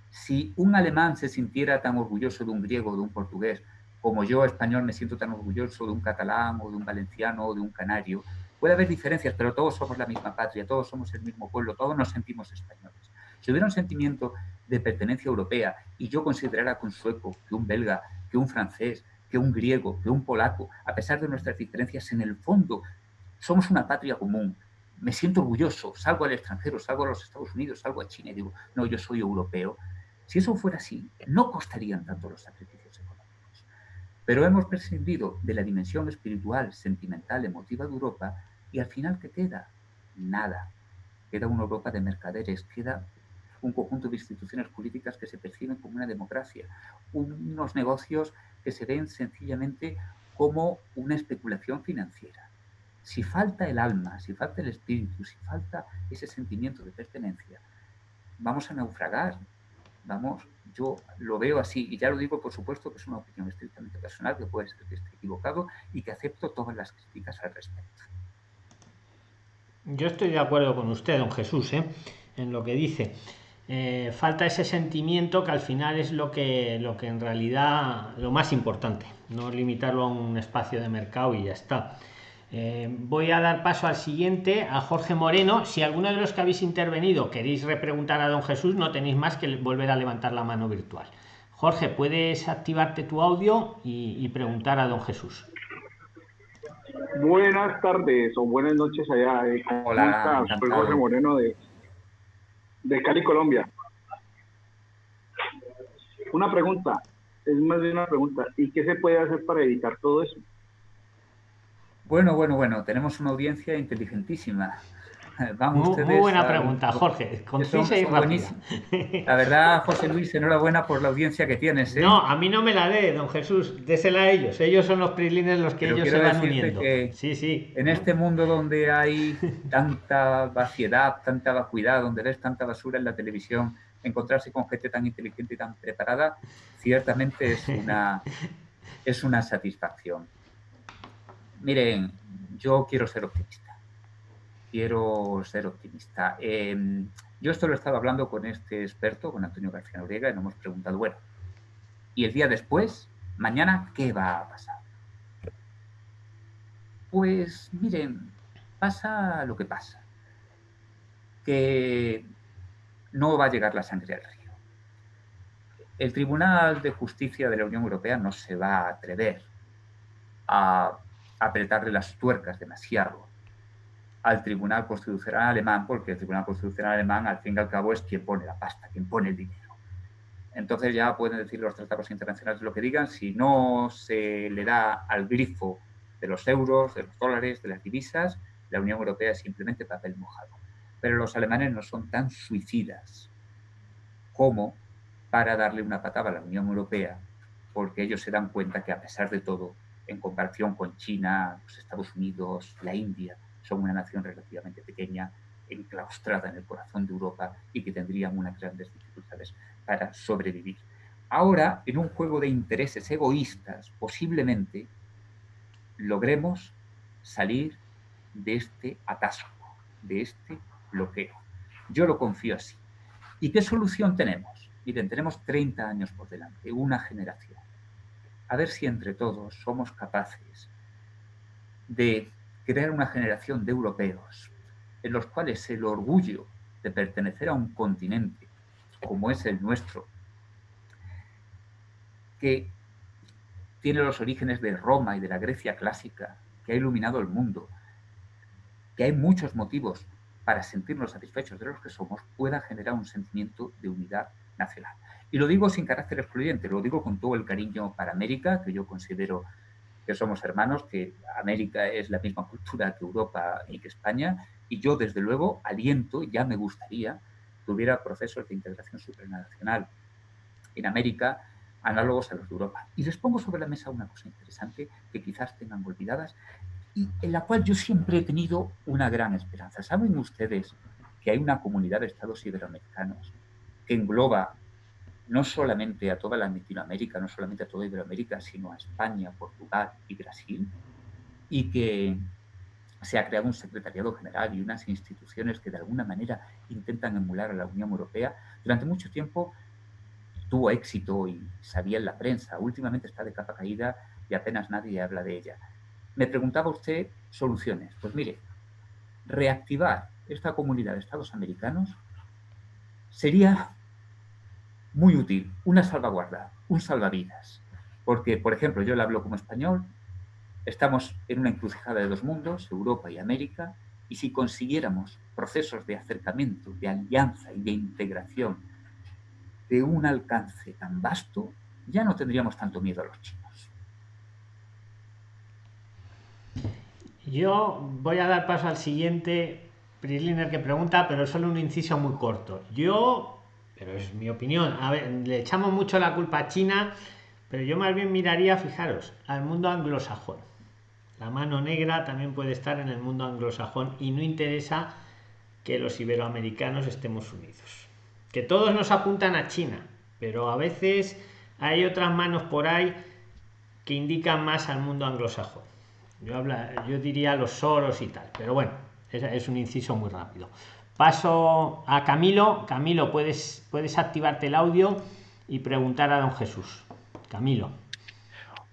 Si un alemán se sintiera tan orgulloso de un griego o de un portugués, como yo, español, me siento tan orgulloso de un catalán o de un valenciano o de un canario, Puede haber diferencias, pero todos somos la misma patria, todos somos el mismo pueblo, todos nos sentimos españoles. Si hubiera un sentimiento de pertenencia europea y yo considerara que un sueco, que un belga, que un francés, que un griego, que un polaco, a pesar de nuestras diferencias, en el fondo somos una patria común, me siento orgulloso, salgo al extranjero, salgo a los Estados Unidos, salgo a China y digo, no, yo soy europeo. Si eso fuera así, no costarían tanto los sacrificios. Pero hemos prescindido de la dimensión espiritual, sentimental, emotiva de Europa y al final, ¿qué queda? Nada. Queda una Europa de mercaderes, queda un conjunto de instituciones políticas que se perciben como una democracia, unos negocios que se ven sencillamente como una especulación financiera. Si falta el alma, si falta el espíritu, si falta ese sentimiento de pertenencia, vamos a naufragar. Vamos, yo lo veo así, y ya lo digo, por supuesto, que es una opinión estrictamente personal, que puede ser que esté equivocado y que acepto todas las críticas al respecto. Yo estoy de acuerdo con usted, don Jesús, ¿eh? en lo que dice. Eh, falta ese sentimiento que al final es lo que, lo que en realidad lo más importante, no limitarlo a un espacio de mercado y ya está. Eh, voy a dar paso al siguiente, a Jorge Moreno. Si alguno de los que habéis intervenido queréis repreguntar a don Jesús, no tenéis más que volver a levantar la mano virtual. Jorge, puedes activarte tu audio y preguntar a don Jesús. Buenas tardes o buenas noches allá. Eh, Hola, Soy Jorge Moreno de, de Cali, Colombia. Una pregunta, es más de una pregunta. ¿Y qué se puede hacer para evitar todo eso? Bueno, bueno, bueno, tenemos una audiencia inteligentísima. Vamos muy, buena pregunta, Jorge. Concisa y rápida. La verdad, José Luis, enhorabuena por la audiencia que tienes. ¿eh? No, a mí no me la dé, don Jesús. Désela a ellos. Ellos son los prilines los que ellos se van uniendo. sí, sí. En este mundo donde hay tanta vaciedad, tanta vacuidad, donde ves tanta basura en la televisión, encontrarse con gente tan inteligente y tan preparada, ciertamente es una, es una satisfacción. Miren, yo quiero ser optimista quiero ser optimista. Em, yo esto lo he estado hablando con este experto, con Antonio García Noriega, y nos hemos preguntado, bueno, ¿y el día después, mañana, qué va a pasar? Pues miren, pasa lo que pasa, que no va a llegar la sangre al río. El Tribunal de Justicia de la Unión Europea no se va a atrever a apretarle las tuercas demasiado al Tribunal Constitucional alemán, porque el Tribunal Constitucional alemán, al fin y al cabo, es quien pone la pasta, quien pone el dinero. Entonces ya pueden decir los tratados internacionales lo que digan, si no se le da al grifo de los euros, de los dólares, de las divisas, la Unión Europea es simplemente papel mojado. Pero los alemanes no son tan suicidas como para darle una patada a la Unión Europea, porque ellos se dan cuenta que a pesar de todo, en comparación con China, los Estados Unidos, la India, son una nación relativamente pequeña, enclaustrada en el corazón de Europa y que tendrían unas grandes dificultades para sobrevivir. Ahora, en un juego de intereses egoístas, posiblemente logremos salir de este atasco, de este bloqueo. Yo lo confío así. ¿Y qué solución tenemos? Miren, tenemos 30 años por delante, una generación. A ver si entre todos somos capaces de crear una generación de europeos en los cuales el orgullo de pertenecer a un continente como es el nuestro, que tiene los orígenes de Roma y de la Grecia clásica, que ha iluminado el mundo, que hay muchos motivos para sentirnos satisfechos de los que somos, pueda generar un sentimiento de unidad nacional. Y lo digo sin carácter excluyente, lo digo con todo el cariño para América, que yo considero que somos hermanos, que América es la misma cultura que Europa y que España, y yo desde luego aliento, ya me gustaría que hubiera procesos de integración supranacional en América análogos a los de Europa. Y les pongo sobre la mesa una cosa interesante que quizás tengan olvidadas y en la cual yo siempre he tenido una gran esperanza. ¿Saben ustedes que hay una comunidad de estados iberoamericanos que engloba no solamente a toda la Latinoamérica, no solamente a toda Iberoamérica, sino a España, Portugal y Brasil, y que se ha creado un secretariado general y unas instituciones que de alguna manera intentan emular a la Unión Europea. Durante mucho tiempo tuvo éxito y sabía en la prensa. Últimamente está de capa caída y apenas nadie habla de ella. Me preguntaba usted soluciones. Pues mire, reactivar esta comunidad de Estados americanos sería muy útil, una salvaguarda, un salvavidas. Porque, por ejemplo, yo le hablo como español, estamos en una encrucijada de dos mundos, Europa y América, y si consiguiéramos procesos de acercamiento, de alianza y de integración de un alcance tan vasto, ya no tendríamos tanto miedo a los chinos. Yo voy a dar paso al siguiente Prisliner que pregunta, pero solo un inciso muy corto. Yo pero es mi opinión. A ver, le echamos mucho la culpa a China, pero yo más bien miraría, fijaros, al mundo anglosajón. La mano negra también puede estar en el mundo anglosajón y no interesa que los iberoamericanos estemos unidos. Que todos nos apuntan a China, pero a veces hay otras manos por ahí que indican más al mundo anglosajón. Yo, habla, yo diría los soros y tal, pero bueno, es un inciso muy rápido. Paso a Camilo. Camilo, puedes, puedes activarte el audio y preguntar a don Jesús. Camilo.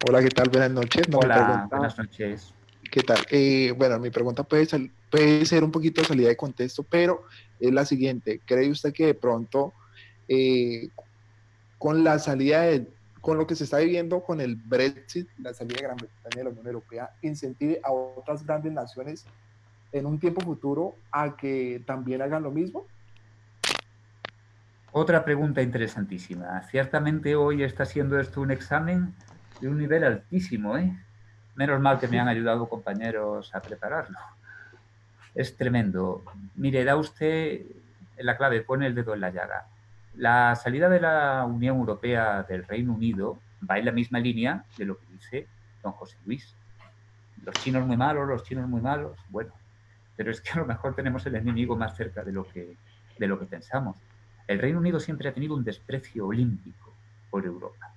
Hola, ¿qué tal? Buenas noches. Hola, buenas noches. ¿Qué tal? Eh, bueno, mi pregunta puede ser, puede ser un poquito de salida de contexto, pero es la siguiente. ¿Cree usted que de pronto, eh, con la salida de, con lo que se está viviendo con el Brexit, la salida de Gran Bretaña de la Unión Europea, incentive a otras grandes naciones en un tiempo futuro a que también hagan lo mismo? Otra pregunta interesantísima. Ciertamente hoy está siendo esto un examen de un nivel altísimo, ¿eh? Menos mal que me han ayudado compañeros a prepararlo. Es tremendo. Mire, da usted la clave, pone el dedo en la llaga. La salida de la Unión Europea del Reino Unido va en la misma línea de lo que dice don José Luis. Los chinos muy malos, los chinos muy malos. Bueno, pero es que a lo mejor tenemos el enemigo más cerca de lo que, de lo que pensamos. El Reino Unido siempre ha tenido un desprecio olímpico por Europa.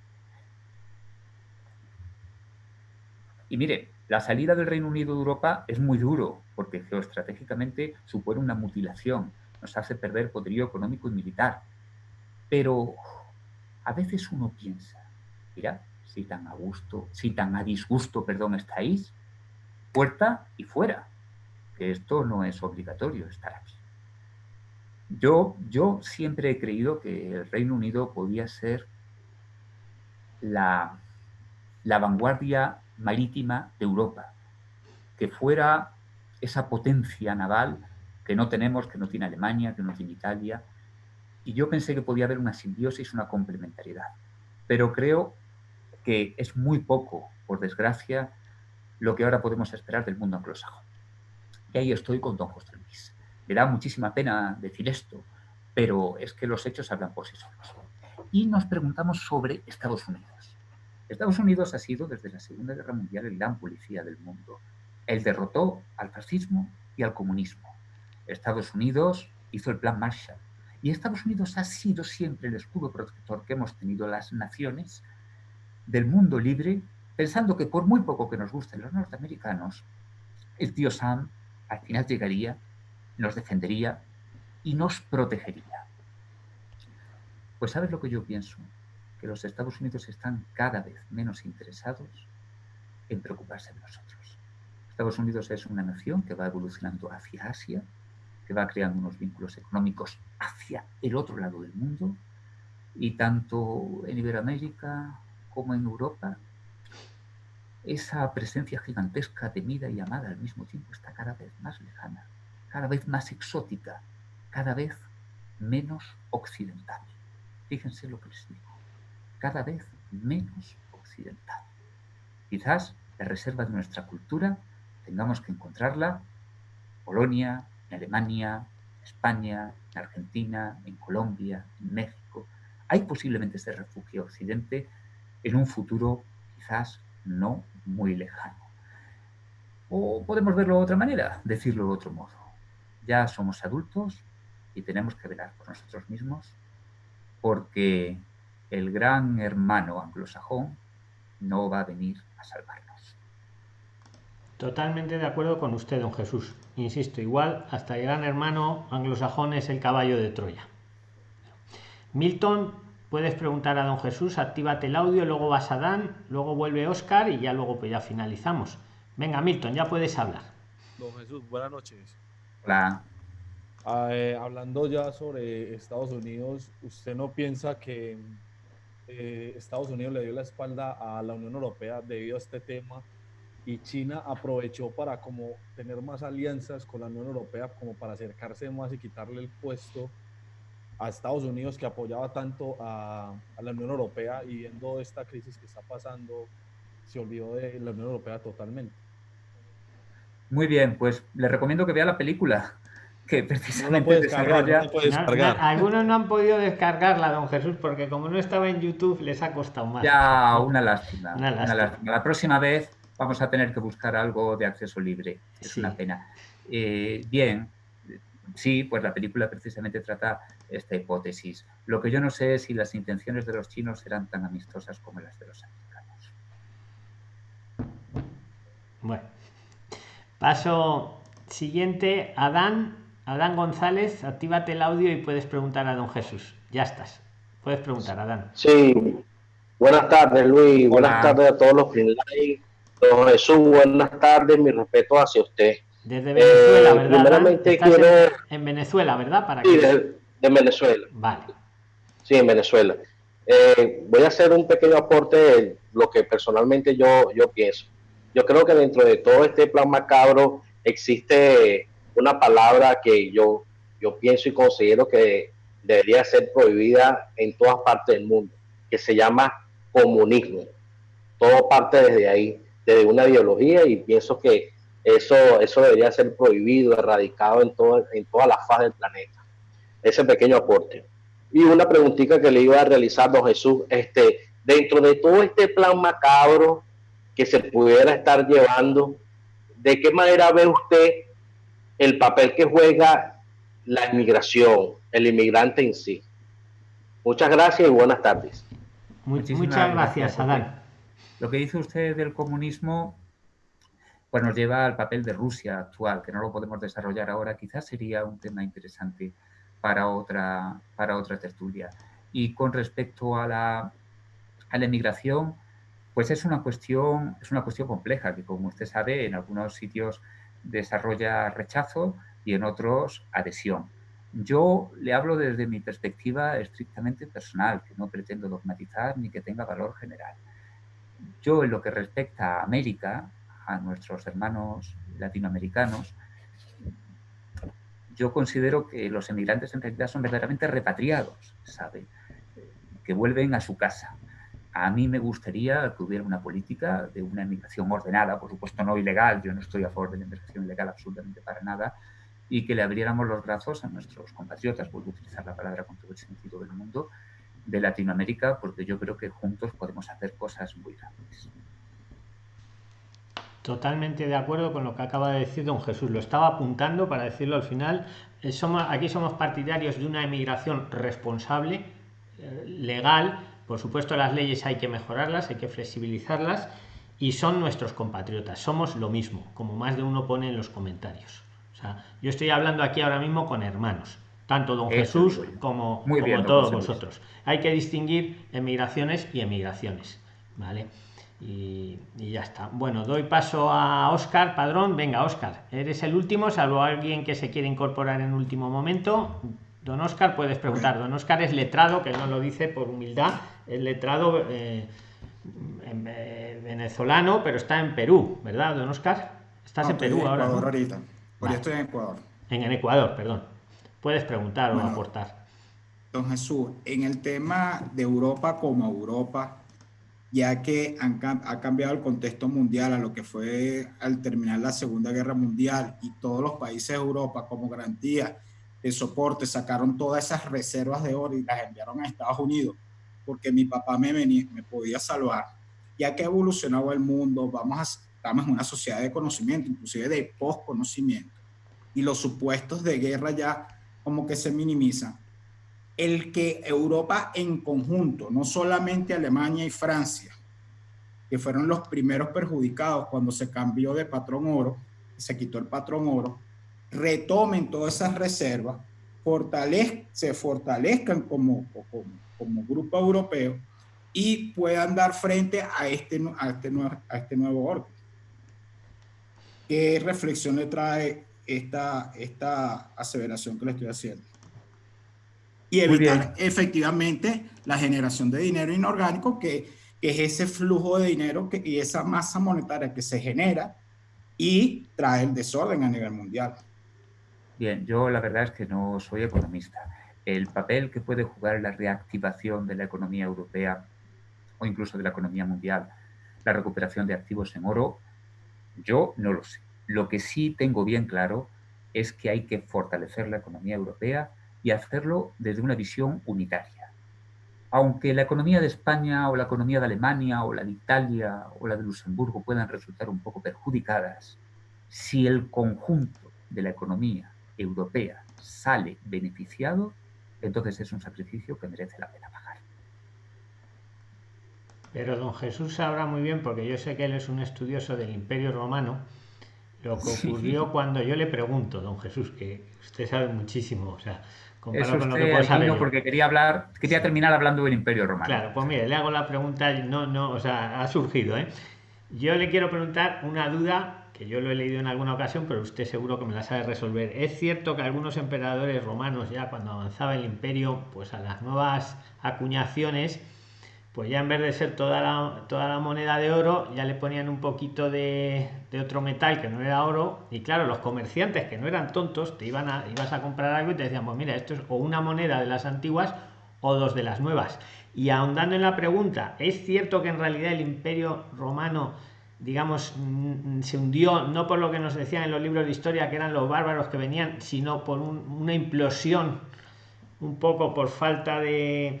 Y mire, la salida del Reino Unido de Europa es muy duro, porque geoestratégicamente supone una mutilación, nos hace perder poderío económico y militar. Pero a veces uno piensa, mira, si tan a gusto, si tan a disgusto, perdón, estáis, puerta y fuera, que esto no es obligatorio estar aquí. Yo, yo siempre he creído que el Reino Unido podía ser la, la vanguardia marítima de Europa, que fuera esa potencia naval que no tenemos, que no tiene Alemania, que no tiene Italia. Y yo pensé que podía haber una simbiosis, una complementariedad. Pero creo que es muy poco, por desgracia, lo que ahora podemos esperar del mundo anglosajón. Y ahí estoy con don José Luis. Me da muchísima pena decir esto, pero es que los hechos hablan por sí solos. Y nos preguntamos sobre Estados Unidos. Estados Unidos ha sido desde la Segunda Guerra Mundial el gran policía del mundo. Él derrotó al fascismo y al comunismo. Estados Unidos hizo el Plan Marshall. Y Estados Unidos ha sido siempre el escudo protector que hemos tenido las naciones del mundo libre, pensando que por muy poco que nos gusten los norteamericanos, el tío Sam al final llegaría, nos defendería y nos protegería. Pues ¿sabes lo que yo pienso? que los Estados Unidos están cada vez menos interesados en preocuparse de nosotros. Estados Unidos es una nación que va evolucionando hacia Asia, que va creando unos vínculos económicos hacia el otro lado del mundo, y tanto en Iberoamérica como en Europa, esa presencia gigantesca, temida y amada al mismo tiempo está cada vez más lejana, cada vez más exótica, cada vez menos occidental. Fíjense lo que les digo cada vez menos occidental. Quizás la reserva de nuestra cultura tengamos que encontrarla en Polonia, en Alemania, en España, en Argentina, en Colombia, en México. Hay posiblemente ese refugio occidente en un futuro quizás no muy lejano. O podemos verlo de otra manera, decirlo de otro modo. Ya somos adultos y tenemos que velar por nosotros mismos porque el gran hermano anglosajón no va a venir a salvarnos. Totalmente de acuerdo con usted, don Jesús. Insisto, igual hasta el gran hermano anglosajón es el caballo de Troya. Milton, puedes preguntar a don Jesús, actívate el audio, luego vas a Dan, luego vuelve Oscar y ya luego pues ya finalizamos. Venga, Milton, ya puedes hablar. Don Jesús, buenas noches. Hola. Ah, eh, hablando ya sobre Estados Unidos, ¿usted no piensa que eh, Estados Unidos le dio la espalda a la Unión Europea debido a este tema y China aprovechó para como tener más alianzas con la Unión Europea como para acercarse más y quitarle el puesto a Estados Unidos que apoyaba tanto a, a la Unión Europea y viendo esta crisis que está pasando se olvidó de la Unión Europea totalmente. Muy bien, pues le recomiendo que vea la película que precisamente desarrolla... algunos no han podido descargarla, don Jesús, porque como no estaba en YouTube les ha costado más. Ya, una lástima. La próxima vez vamos a tener que buscar algo de acceso libre. Es una pena. Eh, bien, sí, pues la película precisamente trata esta hipótesis. Lo que yo no sé es si las intenciones de los chinos serán tan amistosas como las de los americanos. Bueno, paso siguiente, Adán Adán González, actívate el audio y puedes preguntar a don Jesús. Ya estás. Puedes preguntar, Adán. Sí. Buenas tardes, Luis. Buenas tardes a todos los que Don Jesús, buenas tardes. Mi respeto hacia usted. Desde Venezuela, eh, ¿verdad? quiero... En, Venezuela, ¿verdad? ¿Para sí, de, Venezuela. Vale. Sí, en Venezuela. Eh, voy a hacer un pequeño aporte de lo que personalmente yo, yo pienso. Yo creo que dentro de todo este plan macabro existe una palabra que yo, yo pienso y considero que debería ser prohibida en todas partes del mundo, que se llama comunismo. Todo parte desde ahí, desde una ideología y pienso que eso, eso debería ser prohibido, erradicado en, todo, en toda la faz del planeta. Ese pequeño aporte. Y una preguntita que le iba a realizar don Jesús, este, dentro de todo este plan macabro que se pudiera estar llevando, ¿de qué manera ve usted el papel que juega la inmigración, el inmigrante en sí. Muchas gracias y buenas tardes. muchas gracias, Adán. Lo que dice usted del comunismo pues nos lleva al papel de Rusia actual, que no lo podemos desarrollar ahora, quizás sería un tema interesante para otra, para otra tertulia. Y con respecto a la, a la emigración, pues es una, cuestión, es una cuestión compleja, que como usted sabe, en algunos sitios desarrolla rechazo y en otros adhesión. Yo le hablo desde mi perspectiva estrictamente personal, que no pretendo dogmatizar ni que tenga valor general. Yo en lo que respecta a América, a nuestros hermanos latinoamericanos, yo considero que los emigrantes en realidad son verdaderamente repatriados, ¿sabe? Que vuelven a su casa. A mí me gustaría que hubiera una política de una emigración ordenada, por supuesto no ilegal, yo no estoy a favor de la inmigración ilegal absolutamente para nada, y que le abriéramos los brazos a nuestros compatriotas, vuelvo a utilizar la palabra con todo el sentido del mundo, de Latinoamérica, porque yo creo que juntos podemos hacer cosas muy grandes. Totalmente de acuerdo con lo que acaba de decir don Jesús. Lo estaba apuntando para decirlo al final. Eh, somos, aquí somos partidarios de una emigración responsable, eh, legal. Por supuesto, las leyes hay que mejorarlas, hay que flexibilizarlas. Y son nuestros compatriotas. Somos lo mismo, como más de uno pone en los comentarios. O sea, yo estoy hablando aquí ahora mismo con hermanos, tanto don Jesús como, todos vosotros. Hay que distinguir emigraciones y emigraciones. ¿Vale? Y, ya está. Bueno, doy paso a Oscar Padrón. Venga, Oscar, eres el último, salvo alguien que se quiere incorporar en último momento. Don Oscar, puedes preguntar. Don Oscar es letrado, que no lo dice por humildad, es letrado eh, eh, venezolano, pero está en Perú, ¿verdad, don Oscar? Estás en Perú ahora. ahorita. estoy en Ecuador. En, Ecuador, perdón. Puedes preguntar o aportar. Don Jesús, en el tema de Europa como Europa, ya que ha cambiado el contexto mundial a lo que fue al terminar la Segunda Guerra Mundial y todos los países de Europa como garantía de soporte sacaron todas esas reservas de oro y las enviaron a Estados Unidos porque mi papá me, me podía salvar. Ya que ha evolucionado el mundo, vamos a, estamos en una sociedad de conocimiento, inclusive de post-conocimiento, y los supuestos de guerra ya como que se minimizan el que Europa en conjunto, no solamente Alemania y Francia, que fueron los primeros perjudicados cuando se cambió de patrón oro, se quitó el patrón oro, retomen todas esas reservas, se fortalezcan como, como, grupo europeo y puedan dar frente a este, a este, nuevo, a este nuevo orden. ¿Qué reflexión le trae esta, esta aseveración que le estoy haciendo? Y evitar efectivamente la generación de dinero inorgánico, que, es ese flujo de dinero que, y esa masa monetaria que se genera y trae el desorden a nivel mundial. Bien, yo la verdad es que no soy economista. El papel que puede jugar la reactivación de la economía europea o incluso de la economía mundial, la recuperación de activos en oro, yo no lo sé. Lo que sí tengo bien claro es que hay que fortalecer la economía europea y hacerlo desde una visión unitaria. Aunque la economía de España o la economía de Alemania o la de Italia o la de Luxemburgo puedan resultar un poco perjudicadas, si el conjunto de la economía europea sale beneficiado, entonces es un sacrificio que merece la pena pagar. Pero don Jesús sabrá muy bien, porque yo sé que él es un estudioso del Imperio Romano, lo que ocurrió cuando yo le pregunto, don Jesús, que usted sabe muchísimo, o sea, eso lo porque quería hablar, quería terminar hablando del Imperio Romano. Claro, pues mire, le hago la pregunta, no, no, o sea, ha surgido, ¿eh? Yo le quiero preguntar una duda que yo lo he leído en alguna ocasión, pero usted seguro que me la sabe resolver. Es cierto que algunos emperadores romanos ya cuando avanzaba el imperio, pues a las nuevas acuñaciones, pues ya en vez de ser toda la, toda la moneda de oro, ya le ponían un poquito de, otro metal que no era oro. Y claro, los comerciantes que no eran tontos, te iban a, ibas a comprar algo y te decían, pues mira, esto es o una moneda de las antiguas o dos de las nuevas. Y ahondando en la pregunta, ¿es cierto que en realidad el imperio romano, digamos, se hundió no por lo que nos decían en los libros de historia, que eran los bárbaros que venían, sino por una implosión, un poco por falta de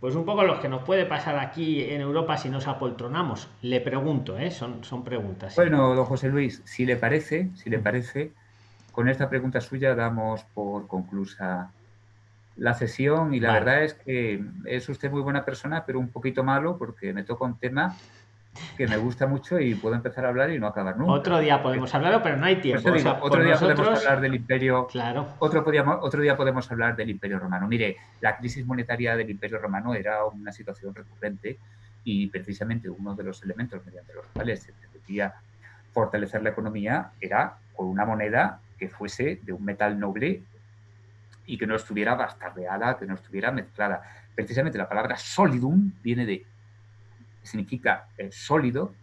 pues un poco lo que nos puede pasar aquí en Europa si nos apoltronamos. Le pregunto, ¿eh? son, son preguntas. Bueno, don José Luis, si le parece, si le parece, con esta pregunta suya damos por conclusa la sesión y la verdad es que es usted muy buena persona, pero un poquito malo porque me toca un tema que me gusta mucho y puedo empezar a hablar y no acabar nunca. Otro día podemos hablarlo, pero no hay tiempo. otro día podemos hablar del imperio. Claro. Otro, otro día podemos hablar del imperio romano. Mire, la crisis monetaria del imperio romano era una situación recurrente y precisamente uno de los elementos mediante los cuales se pretendía fortalecer la economía era con una moneda que fuese de un metal noble y que no estuviera bastardeada, que no estuviera mezclada. Precisamente la palabra solidum viene de, significa eh, sólido,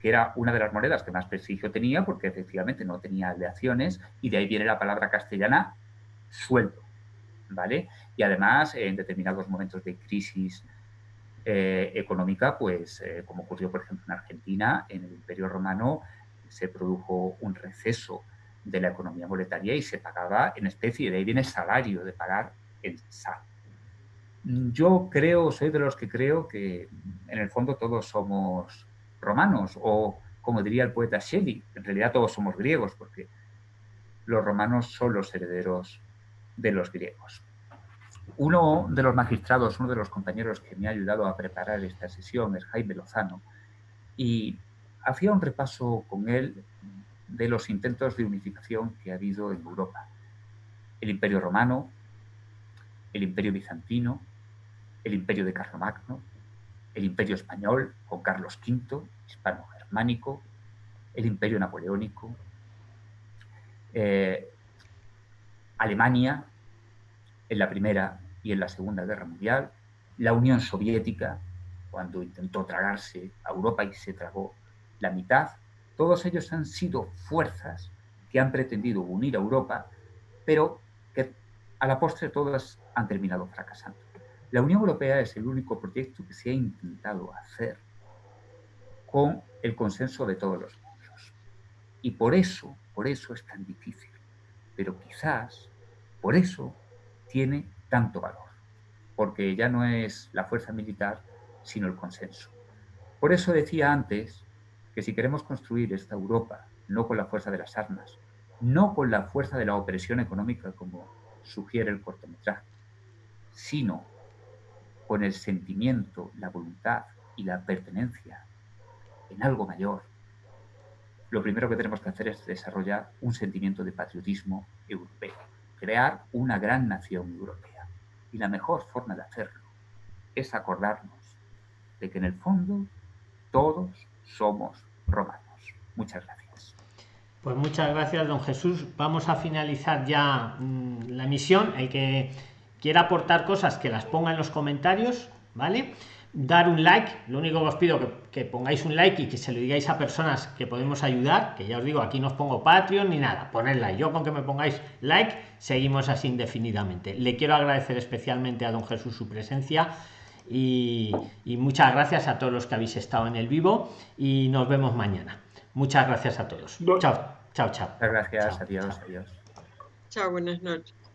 que era una de las monedas que más prestigio tenía porque efectivamente no tenía aleaciones y de ahí viene la palabra castellana sueldo, ¿vale? Y además en determinados momentos de crisis eh, económica, pues eh, como ocurrió por ejemplo en Argentina, en el Imperio Romano se produjo un receso de la economía monetaria y se pagaba en especie, de ahí viene salario, de pagar en sal. Yo creo, soy de los que creo que en el fondo todos somos romanos o como diría el poeta Shelley, en realidad todos somos griegos porque los romanos son los herederos de los griegos. Uno de los magistrados, uno de los compañeros que me ha ayudado a preparar esta sesión es Jaime Lozano y hacía un repaso con él de los intentos de unificación que ha habido en Europa. El Imperio Romano, el Imperio Bizantino, el Imperio de Carlomagno, el Imperio Español con Carlos V, hispano-germánico, el Imperio Napoleónico, eh, Alemania en la Primera y en la Segunda Guerra Mundial, la Unión Soviética, cuando intentó tragarse a Europa y se tragó la mitad, todos ellos han sido fuerzas que han pretendido unir a Europa, pero que a la postre todas han terminado fracasando. La Unión Europea es el único proyecto que se ha intentado hacer con el consenso de todos los miembros. Y por eso, por eso es tan difícil. Pero quizás por eso tiene tanto valor. Porque ya no es la fuerza militar, sino el consenso. Por eso decía antes que si queremos construir esta Europa, no con la fuerza de las armas, no con la fuerza de la opresión económica como sugiere el cortometraje, sino con el sentimiento, la voluntad y la pertenencia en algo mayor, lo primero que tenemos que hacer es desarrollar un sentimiento de patriotismo europeo, crear una gran nación europea. Y la mejor forma de hacerlo es acordarnos de que en el fondo todos somos romanos. Muchas gracias. Pues muchas gracias, don Jesús. Vamos a finalizar ya mm, la emisión. El que quiera aportar cosas que las ponga en los comentarios, ¿vale? Dar un like, lo único que os pido que, que pongáis un like y que se lo digáis a personas que podemos ayudar, que ya os digo, aquí no os pongo Patreon ni nada, poned like. Yo con que me pongáis like, seguimos así indefinidamente. Le quiero agradecer especialmente a don Jesús su presencia. Y, y, muchas gracias a todos los que habéis estado en el vivo y nos vemos mañana. Muchas gracias a todos. Chao, chao, chao. Gracias, chao, adiós, chao. adiós. Chao, buenas noches.